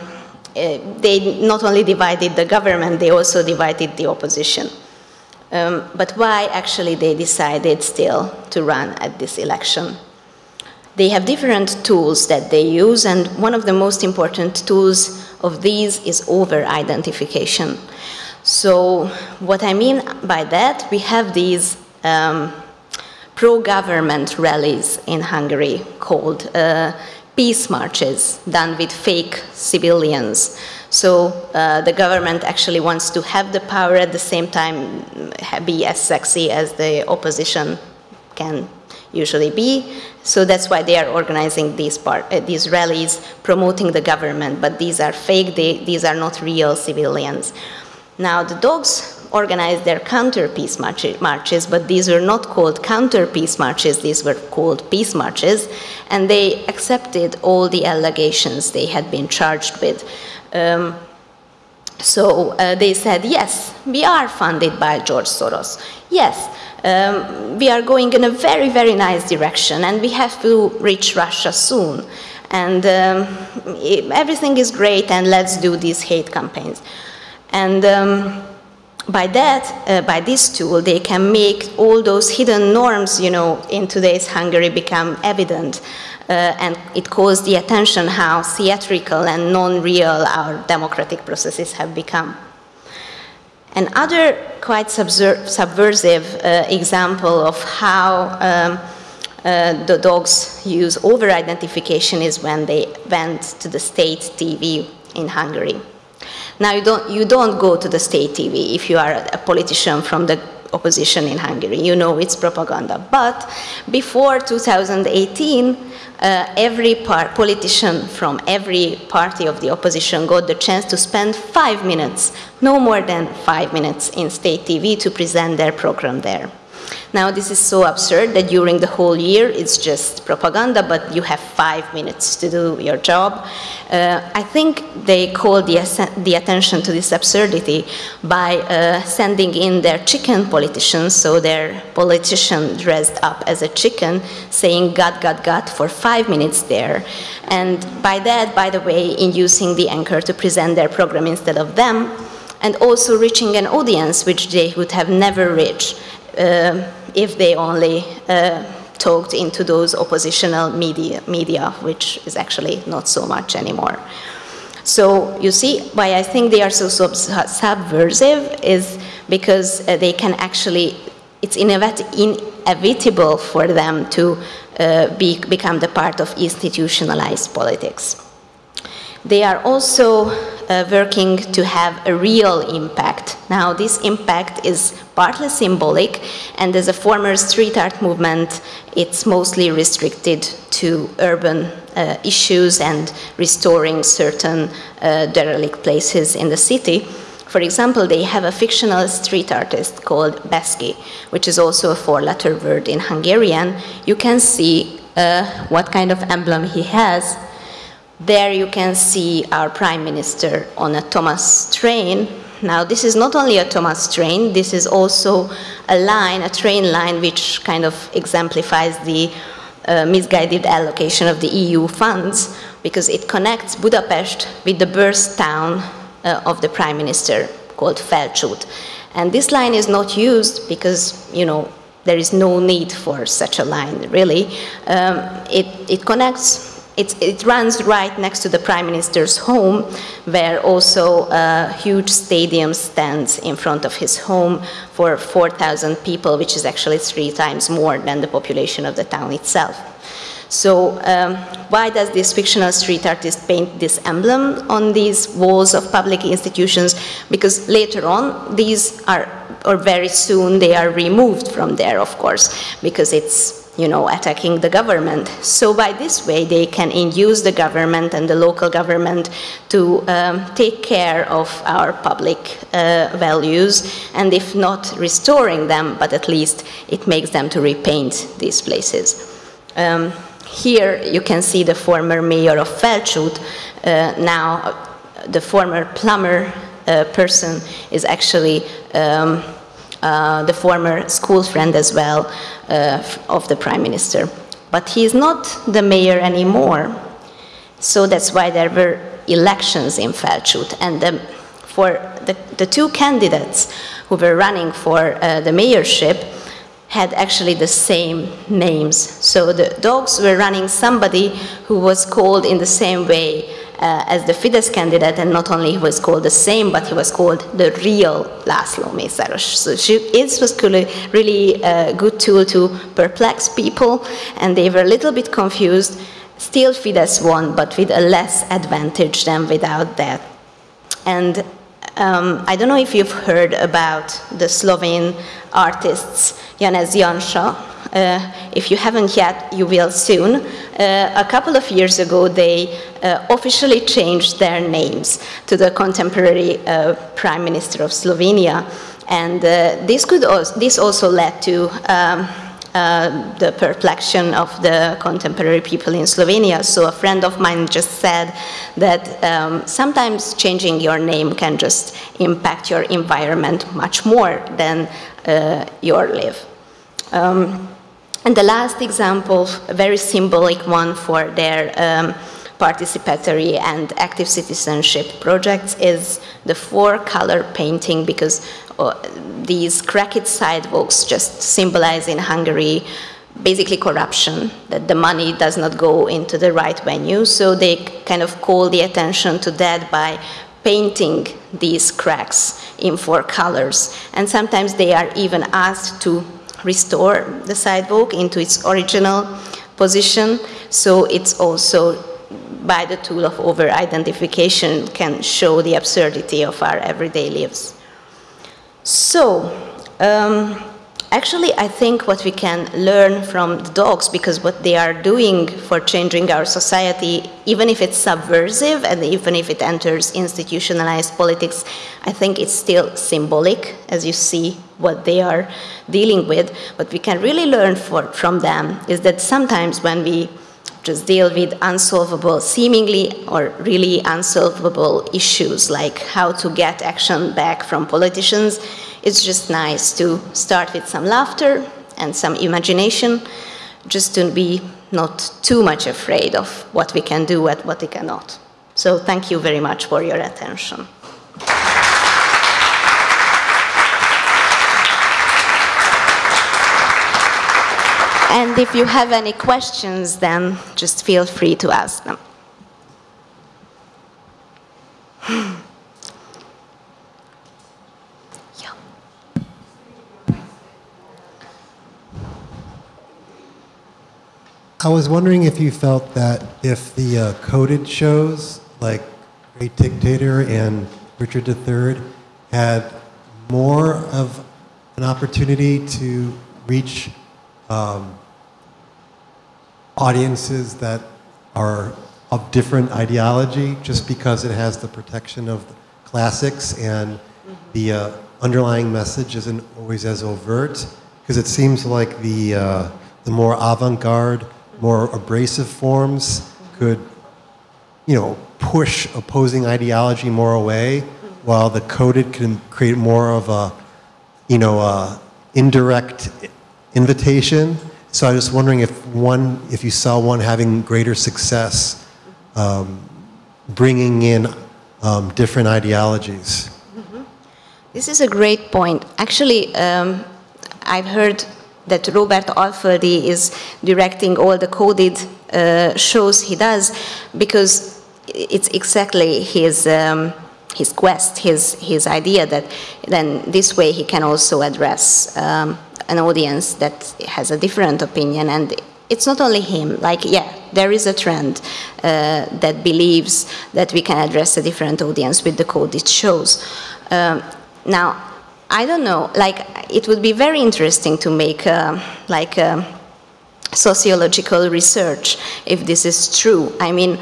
uh, they not only divided the government, they also divided the opposition. Um, but why actually they decided still to run at this election? They have different tools that they use, and one of the most important tools of these is over identification. So, what I mean by that, we have these um, pro government rallies in Hungary called uh, peace marches done with fake civilians. So uh, the government actually wants to have the power at the same time be as sexy as the opposition can usually be. So that's why they are organizing these, part, uh, these rallies promoting the government, but these are fake, they, these are not real civilians. Now the dogs organized their counter peace marches, but these were not called counter peace marches, these were called peace marches, and they accepted all the allegations they had been charged with. Um, so uh, they said, yes, we are funded by George Soros. Yes, um, we are going in a very, very nice direction, and we have to reach Russia soon. And um, everything is great, and let's do these hate campaigns. And um, by that, uh, by this tool, they can make all those hidden norms, you know, in today's Hungary become evident. Uh, and it calls the attention how theatrical and non-real our democratic processes have become. Another quite subversive uh, example of how um, uh, the dogs use over-identification is when they went to the state TV in Hungary. Now, you don't, you don't go to the state TV if you are a politician from the opposition in Hungary. You know it's propaganda. But before 2018, uh, every politician from every party of the opposition got the chance to spend five minutes, no more than five minutes, in state TV to present their program there. Now, this is so absurd that during the whole year it's just propaganda, but you have five minutes to do your job. Uh, I think they called the, the, attention to this absurdity by uh, sending in their chicken politicians, so their politician dressed up as a chicken, saying God, God, God for five minutes there. And by that, by the way, inducing the anchor to present their program instead of them, and also reaching an audience which they would have never reached. Uh, if they only uh, talked into those oppositional media, media, which is actually not so much anymore. So you see why I think they are so sub subversive is because uh, they can actually, it's inevitable for them to uh, be, become the part of institutionalized politics. They are also uh, working to have a real impact. Now, this impact is partly symbolic, and as a former street art movement, it's mostly restricted to urban uh, issues and restoring certain uh, derelict places in the city. For example, they have a fictional street artist called Beski, which is also a four-letter word in Hungarian. You can see uh, what kind of emblem he has there you can see our Prime Minister on a Thomas train. Now, this is not only a Thomas train, this is also a line, a train line, which kind of exemplifies the uh, misguided allocation of the EU funds, because it connects Budapest with the birth town uh, of the Prime Minister, called Felcsút. And this line is not used because, you know, there is no need for such a line, really. Um, it, it connects it, it, runs right next to the Prime Minister's home, where also a huge stadium stands in front of his home for 4,000 people, which is actually three times more than the population of the town itself. So um, why does this fictional street artist paint this emblem on these walls of public institutions? Because later on, these are, or very soon, they are removed from there, of course, because it's you know, attacking the government. So by this way, they can induce the government and the local government to um, take care of our public uh, values, and if not restoring them, but at least it makes them to repaint these places. Um, here you can see the former mayor of Felcsút, uh, now uh, the former plumber uh, person is actually um, uh, the former school friend as well uh, of the prime minister. But he is not the mayor anymore. So that's why there were elections in Felcsút. And the, for the, the, two candidates who were running for uh, the mayorship had actually the same names. So the dogs were running somebody who was called in the same way uh, as the Fidesz candidate, and not only he was called the same, but he was called the real Laszlo Mészáros. So she, it was really a good tool to perplex people, and they were a little bit confused. Still Fidesz won, but with a less advantage than without that. And um, I don't know if you've heard about the Slovene artists Janez Janša, uh, if you haven't yet, you will soon. Uh, a couple of years ago, they uh, officially changed their names to the contemporary Prime Minister of Slovenia. And this, could also, this also led to um, uh, the perplexion of the contemporary people in Slovenia. So a friend of mine just said that um, sometimes changing your name can just impact your environment much more than uh, your live. Um, and the last example, a very symbolic one for their um, participatory and active citizenship projects is the four-color painting because uh, these cracked sidewalks just symbolize in Hungary basically corruption, that the money does not go into the right venue. So they kind of call the attention to that by painting these cracks in four colors. And sometimes they are even asked to restore the sidewalk into its original position. So it's also by the tool of over-identification can show the absurdity of our everyday lives. So, um, actually, I think what we can learn from the dogs, because what they are doing for changing our society, even if it's subversive and even if it enters institutionalized politics, I think it's still symbolic, as you see what they are dealing with. What we can really learn for, from them is that sometimes when we just deal with unsolvable, seemingly or really unsolvable issues like how to get action back from politicians, it's just nice to start with some laughter and some imagination, just to be not too much afraid of what we can do and what we cannot. So thank you very much for your attention. And if you have any questions, then just feel free to ask them. *sighs* I was wondering if you felt that if the uh, coded shows like Great Dictator and Richard III had more of an opportunity to reach um, audiences that are of different ideology just because it has the protection of the classics and the uh, underlying message isn't always as overt because it seems like the, uh, the more avant-garde, more abrasive forms could, you know, push opposing ideology more away while the coded can create more of a, you know, a indirect invitation so I was wondering if one, if you saw one having greater success, um, bringing in um, different ideologies. Mm -hmm. This is a great point. Actually, um, I've heard that Robert Alföldi is directing all the coded uh, shows he does because it's exactly his um, his quest, his his idea that then this way he can also address um, an audience that has a different opinion and it's not only him like yeah there is a trend uh, that believes that we can address a different audience with the code it shows um, now i don't know like it would be very interesting to make uh, like a, sociological research if this is true. I mean,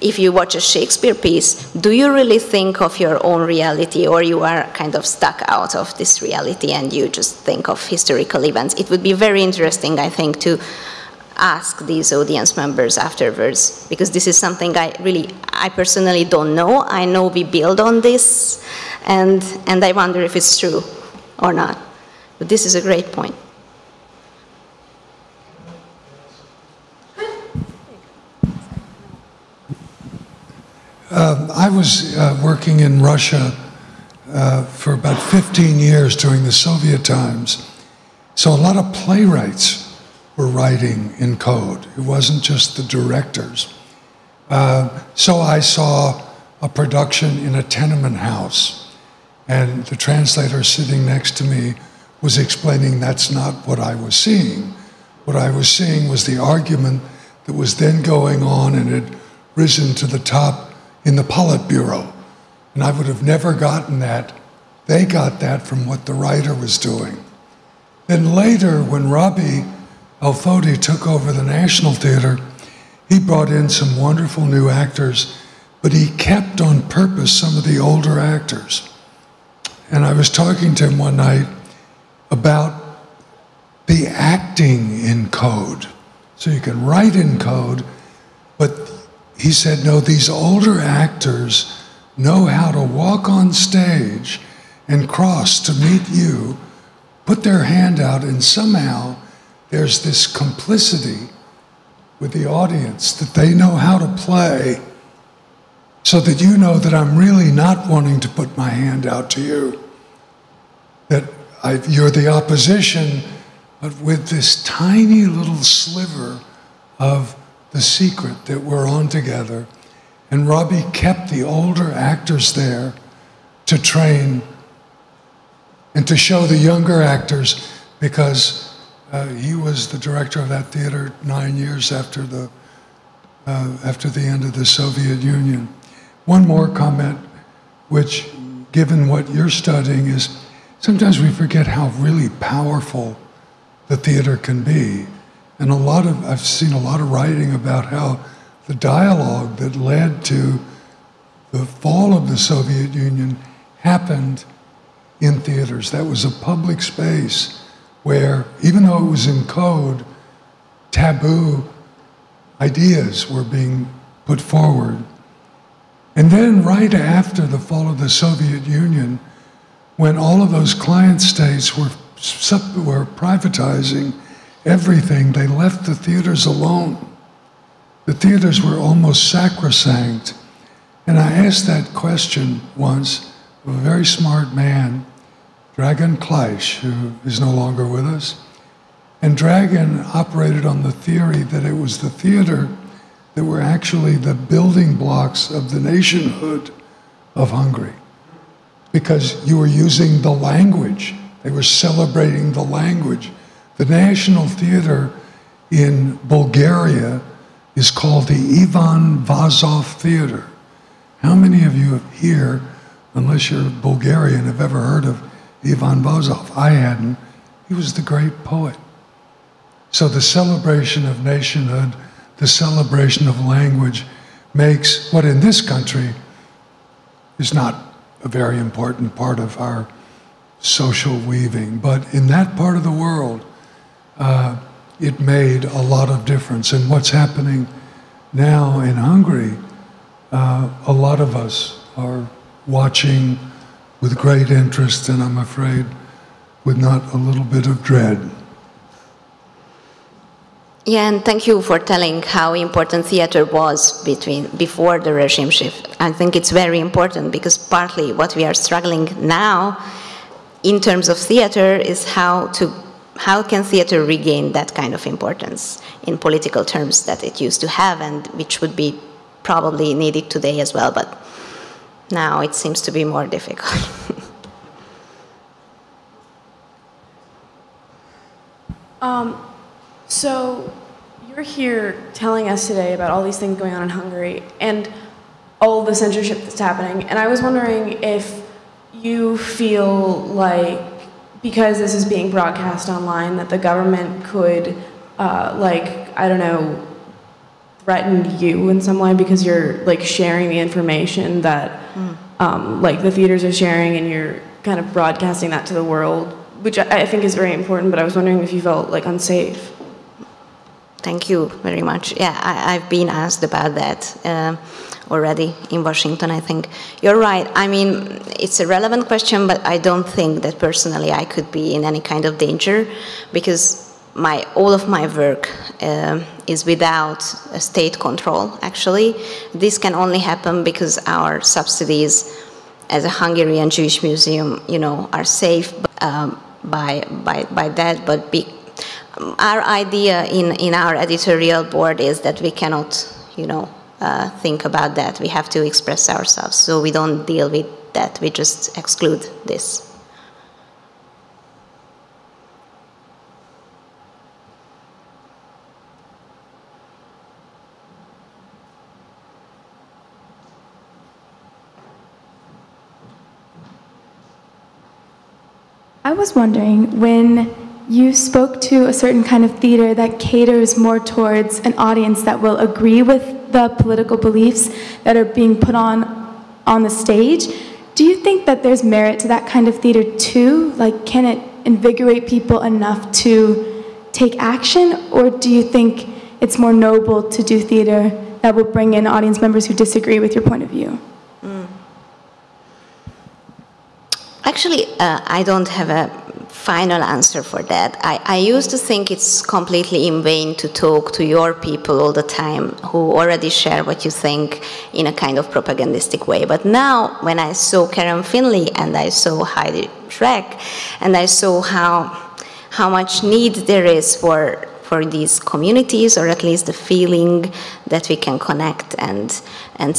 if you watch a Shakespeare piece, do you really think of your own reality or you are kind of stuck out of this reality and you just think of historical events? It would be very interesting, I think, to ask these audience members afterwards because this is something I really, I personally don't know. I know we build on this and, and I wonder if it's true or not. But this is a great point. Um, I was uh, working in Russia uh, for about 15 years during the Soviet times. So a lot of playwrights were writing in code. It wasn't just the directors. Uh, so I saw a production in a tenement house, and the translator sitting next to me was explaining that's not what I was seeing. What I was seeing was the argument that was then going on and had risen to the top in the Politburo. And I would have never gotten that. They got that from what the writer was doing. Then later, when Robbie Alföldi took over the National Theater, he brought in some wonderful new actors, but he kept on purpose some of the older actors. And I was talking to him one night about the acting in code. So you can write in code, but he said, no, these older actors know how to walk on stage and cross to meet you, put their hand out, and somehow there's this complicity with the audience that they know how to play so that you know that I'm really not wanting to put my hand out to you. That I, you're the opposition, but with this tiny little sliver of the secret that we're on together. And Robbie kept the older actors there to train and to show the younger actors because uh, he was the director of that theater nine years after the, uh, after the end of the Soviet Union. One more comment, which, given what you're studying, is sometimes we forget how really powerful the theater can be. And a lot of, I've seen a lot of writing about how the dialogue that led to the fall of the Soviet Union happened in theaters. That was a public space where, even though it was in code, taboo ideas were being put forward. And then, right after the fall of the Soviet Union, when all of those client states were, were privatizing everything. They left the theaters alone. The theaters were almost sacrosanct. And I asked that question once of a very smart man, Dragan Klaić, who is no longer with us. And Dragan operated on the theory that it was the theater that were actually the building blocks of the nationhood of Hungary. Because you were using the language, they were celebrating the language. The National Theater in Bulgaria is called the Ivan Vazov Theater. How many of you here, unless you're Bulgarian, have ever heard of Ivan Vazov? I hadn't. He was the great poet. So the celebration of nationhood, the celebration of language, makes what in this country is not a very important part of our social weaving, but in that part of the world, uh, it made a lot of difference. And what's happening now in Hungary, uh, a lot of us are watching with great interest, and I'm afraid with not a little bit of dread. Yeah, and thank you for telling how important theater was between before the regime shift. I think it's very important because partly what we are struggling now in terms of theater is how to how can theater regain that kind of importance in political terms that it used to have and which would be probably needed today as well, but now it seems to be more difficult. *laughs* um, so you're here telling us today about all these things going on in Hungary and all the censorship that's happening, and I was wondering if you feel like because this is being broadcast online, that the government could uh, like, I don't know, threaten you in some way because you're like sharing the information that um, like the theaters are sharing and you're kind of broadcasting that to the world, which I, I think is very important. But I was wondering if you felt like unsafe. Thank you very much. Yeah, I, have been asked about that uh, already in Washington, I think. You're right. I mean, it's a relevant question, but I don't think that personally I could be in any kind of danger because my all of my work uh, is without state control. Actually, this can only happen because our subsidies, as a Hungarian Jewish museum, you know, are safe um, by by by that. But be, our idea in in our editorial board is that we cannot, you know, uh, think about that. We have to express ourselves, so we don't deal with that. We just exclude this. I was wondering when you spoke to a certain kind of theater that caters more towards an audience that will agree with the political beliefs that are being put on on the stage. Do you think that there's merit to that kind of theater too? Like, can it invigorate people enough to take action, or do you think it's more noble to do theater that will bring in audience members who disagree with your point of view? Actually, uh, I don't have a final answer for that. I, I, used to think it's completely in vain to talk to your people all the time who already share what you think in a kind of propagandistic way. But now, when I saw Karen Finley and I saw Heidi Schreck and I saw how how much need there is for for these communities, or at least the feeling that we can connect and and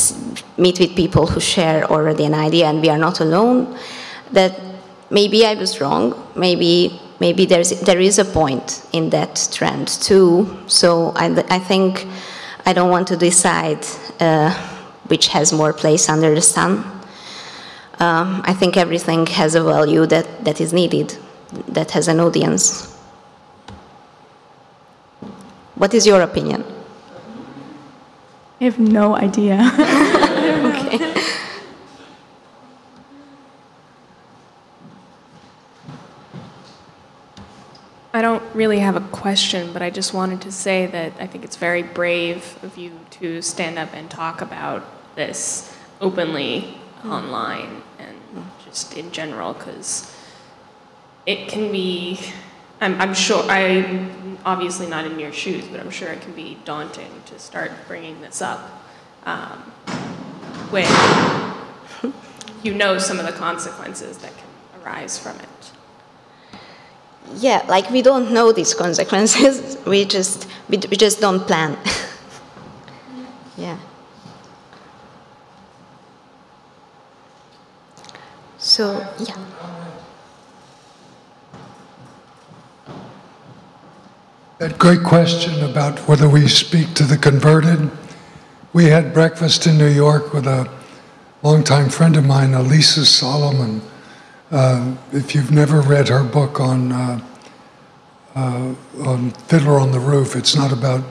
meet with people who share already an idea and we are not alone that maybe I was wrong. Maybe maybe there's there is a point in that trend too. So I, I think I don't want to decide uh, which has more place under the sun. Um, I think everything has a value that, that is needed, that has an audience. What is your opinion? I have no idea. *laughs* okay. I don't really have a question, but I just wanted to say that I think it's very brave of you to stand up and talk about this openly mm. online and just in general, because it can be, I'm, I'm sure, I'm obviously not in your shoes, but I'm sure it can be daunting to start bringing this up um, when you know some of the consequences that can arise from it yeah, like we don't know these consequences. *laughs* we just we, we just don't plan. *laughs* yeah. So yeah. That great question about whether we speak to the converted. We had breakfast in New York with a longtime friend of mine, Alisa Solomon uh, if you've never read her book on, uh, uh, on Fiddler on the Roof, it's not about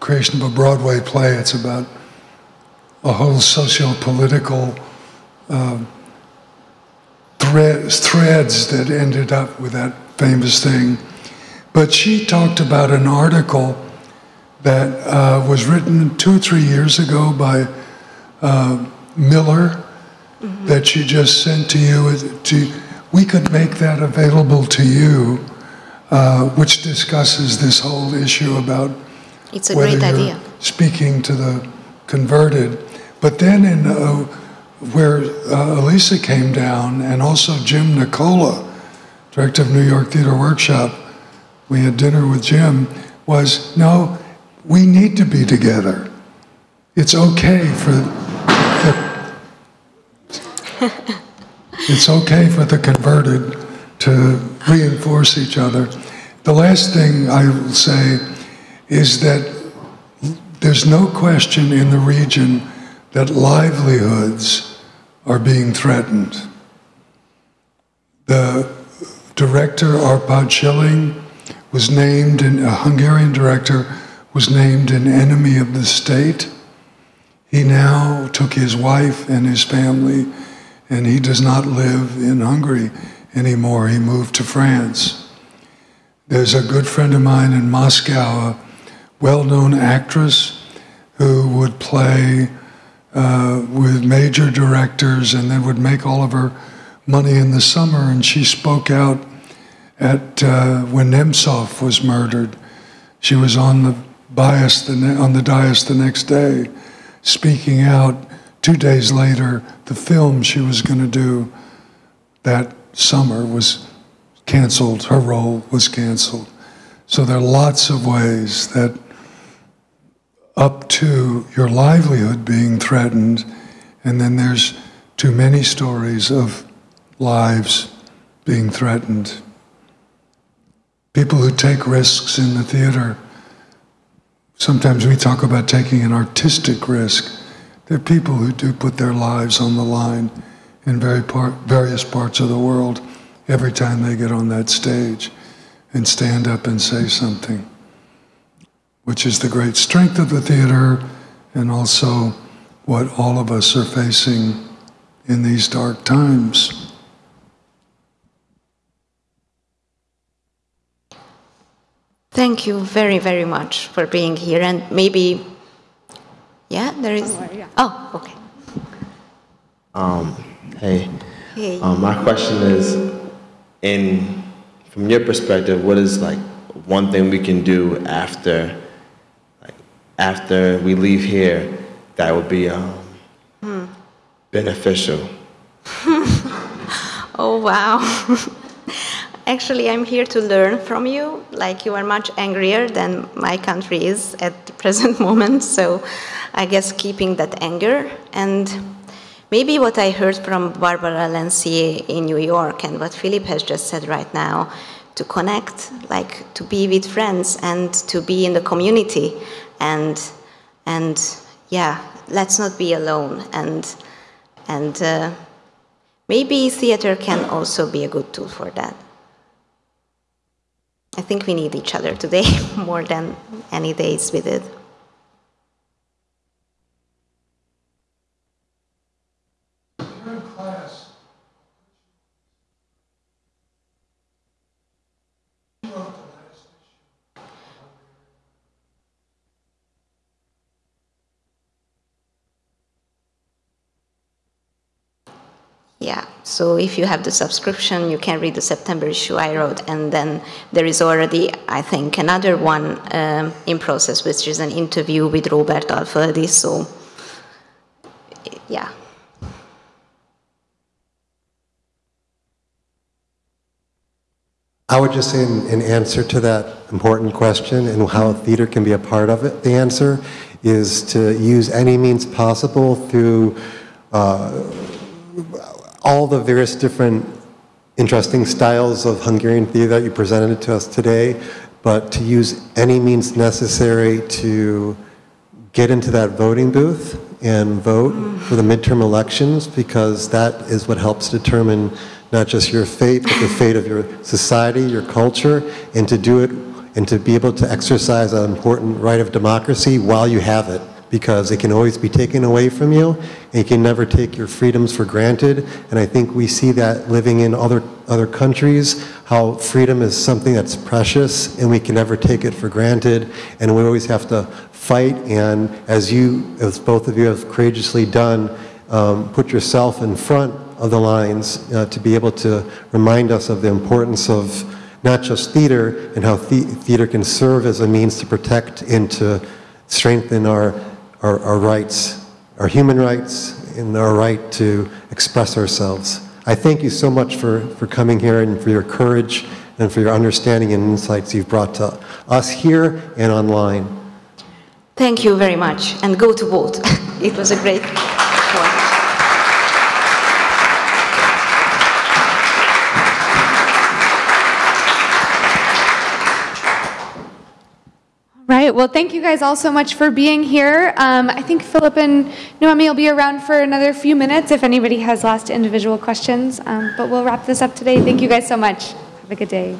creation of a Broadway play. It's about a whole socio-political uh, threads, threads that ended up with that famous thing. But she talked about an article that uh, was written two or three years ago by uh, Miller mm-hmm. that she just sent to you, to, we could make that available to you, uh, which discusses this whole issue about it's a great idea. speaking to the converted. But then in uh, where uh, Alisa came down, and also Jim Nicola, director of New York Theater Workshop, we had dinner with Jim, was no, we need to be together. It's okay for *laughs* it's okay for the converted to reinforce each other. The last thing I will say is that there's no question in the region that livelihoods are being threatened. The director, Arpad Schilling, was named, an, a Hungarian director was named an enemy of the state. He now took his wife and his family, and he does not live in Hungary anymore. He moved to France. There's a good friend of mine in Moscow, a well known actress who would play uh, with major directors and then would make all of her money in the summer. And she spoke out at uh, when Nemtsov was murdered. She was on the bias the on the dais the next day, speaking out. Two days later, the film she was going to do that summer was canceled. Her role was canceled. So there are lots of ways that, up to your livelihood being threatened, and then there's too many stories of lives being threatened. People who take risks in the theater, sometimes we talk about taking an artistic risk. There are people who do put their lives on the line in very part, various parts of the world every time they get on that stage and stand up and say something, which is the great strength of the theater and also what all of us are facing in these dark times. Thank you very, very much for being here. And maybe, yeah, there is. Oh, okay. Um, hey. Hey. Um, my question is, in from your perspective, what is like one thing we can do after, like after we leave here, that would be um, Hmm. beneficial? *laughs* Oh, wow. *laughs* Actually, I'm here to learn from you. Like, you are much angrier than my country is at the *laughs* present moment. So, I guess keeping that anger and maybe what I heard from Barbara Lancier in New York and what Philip has just said right now to connect, like to be with friends and to be in the community. And, and yeah, let's not be alone. And, and, uh, Maybe theater can also be a good tool for that. I think we need each other today *laughs* more than any days we did. Yeah, so if you have the subscription, you can read the September issue I wrote, and then there is already, I think, another one um, in process, which is an interview with Robert Alföldi. So, yeah. I would just say in, in answer to that important question and how theater can be a part of it, the answer is to use any means possible through uh, all the various different interesting styles of Hungarian theater that you presented to us today, but to use any means necessary to get into that voting booth and vote for the midterm elections because that is what helps determine not just your fate, but the fate of your society, your culture, and to do it and to be able to exercise an important right of democracy while you have it because it can always be taken away from you. And you can never take your freedoms for granted. And i think we see that living in other other countries how freedom is something that's precious and we can never take it for granted. And we always have to fight and as you as both of you have courageously done um, put yourself in front of the lines uh, to be able to remind us of the importance of not just theater and how the- theater can serve as a means to protect and to strengthen our, our, our rights, our human rights, and our right to express ourselves. I thank you so much for, for coming here and for your courage and for your understanding and insights you've brought to us here and online. Thank you very much, and go to vote. *laughs* it was a great Right. Well, thank you guys all so much for being here. Um, I think Philip and Noemi will be around for another few minutes if anybody has last individual questions. Um, but we'll wrap this up today. Thank you guys so much. Have a good day.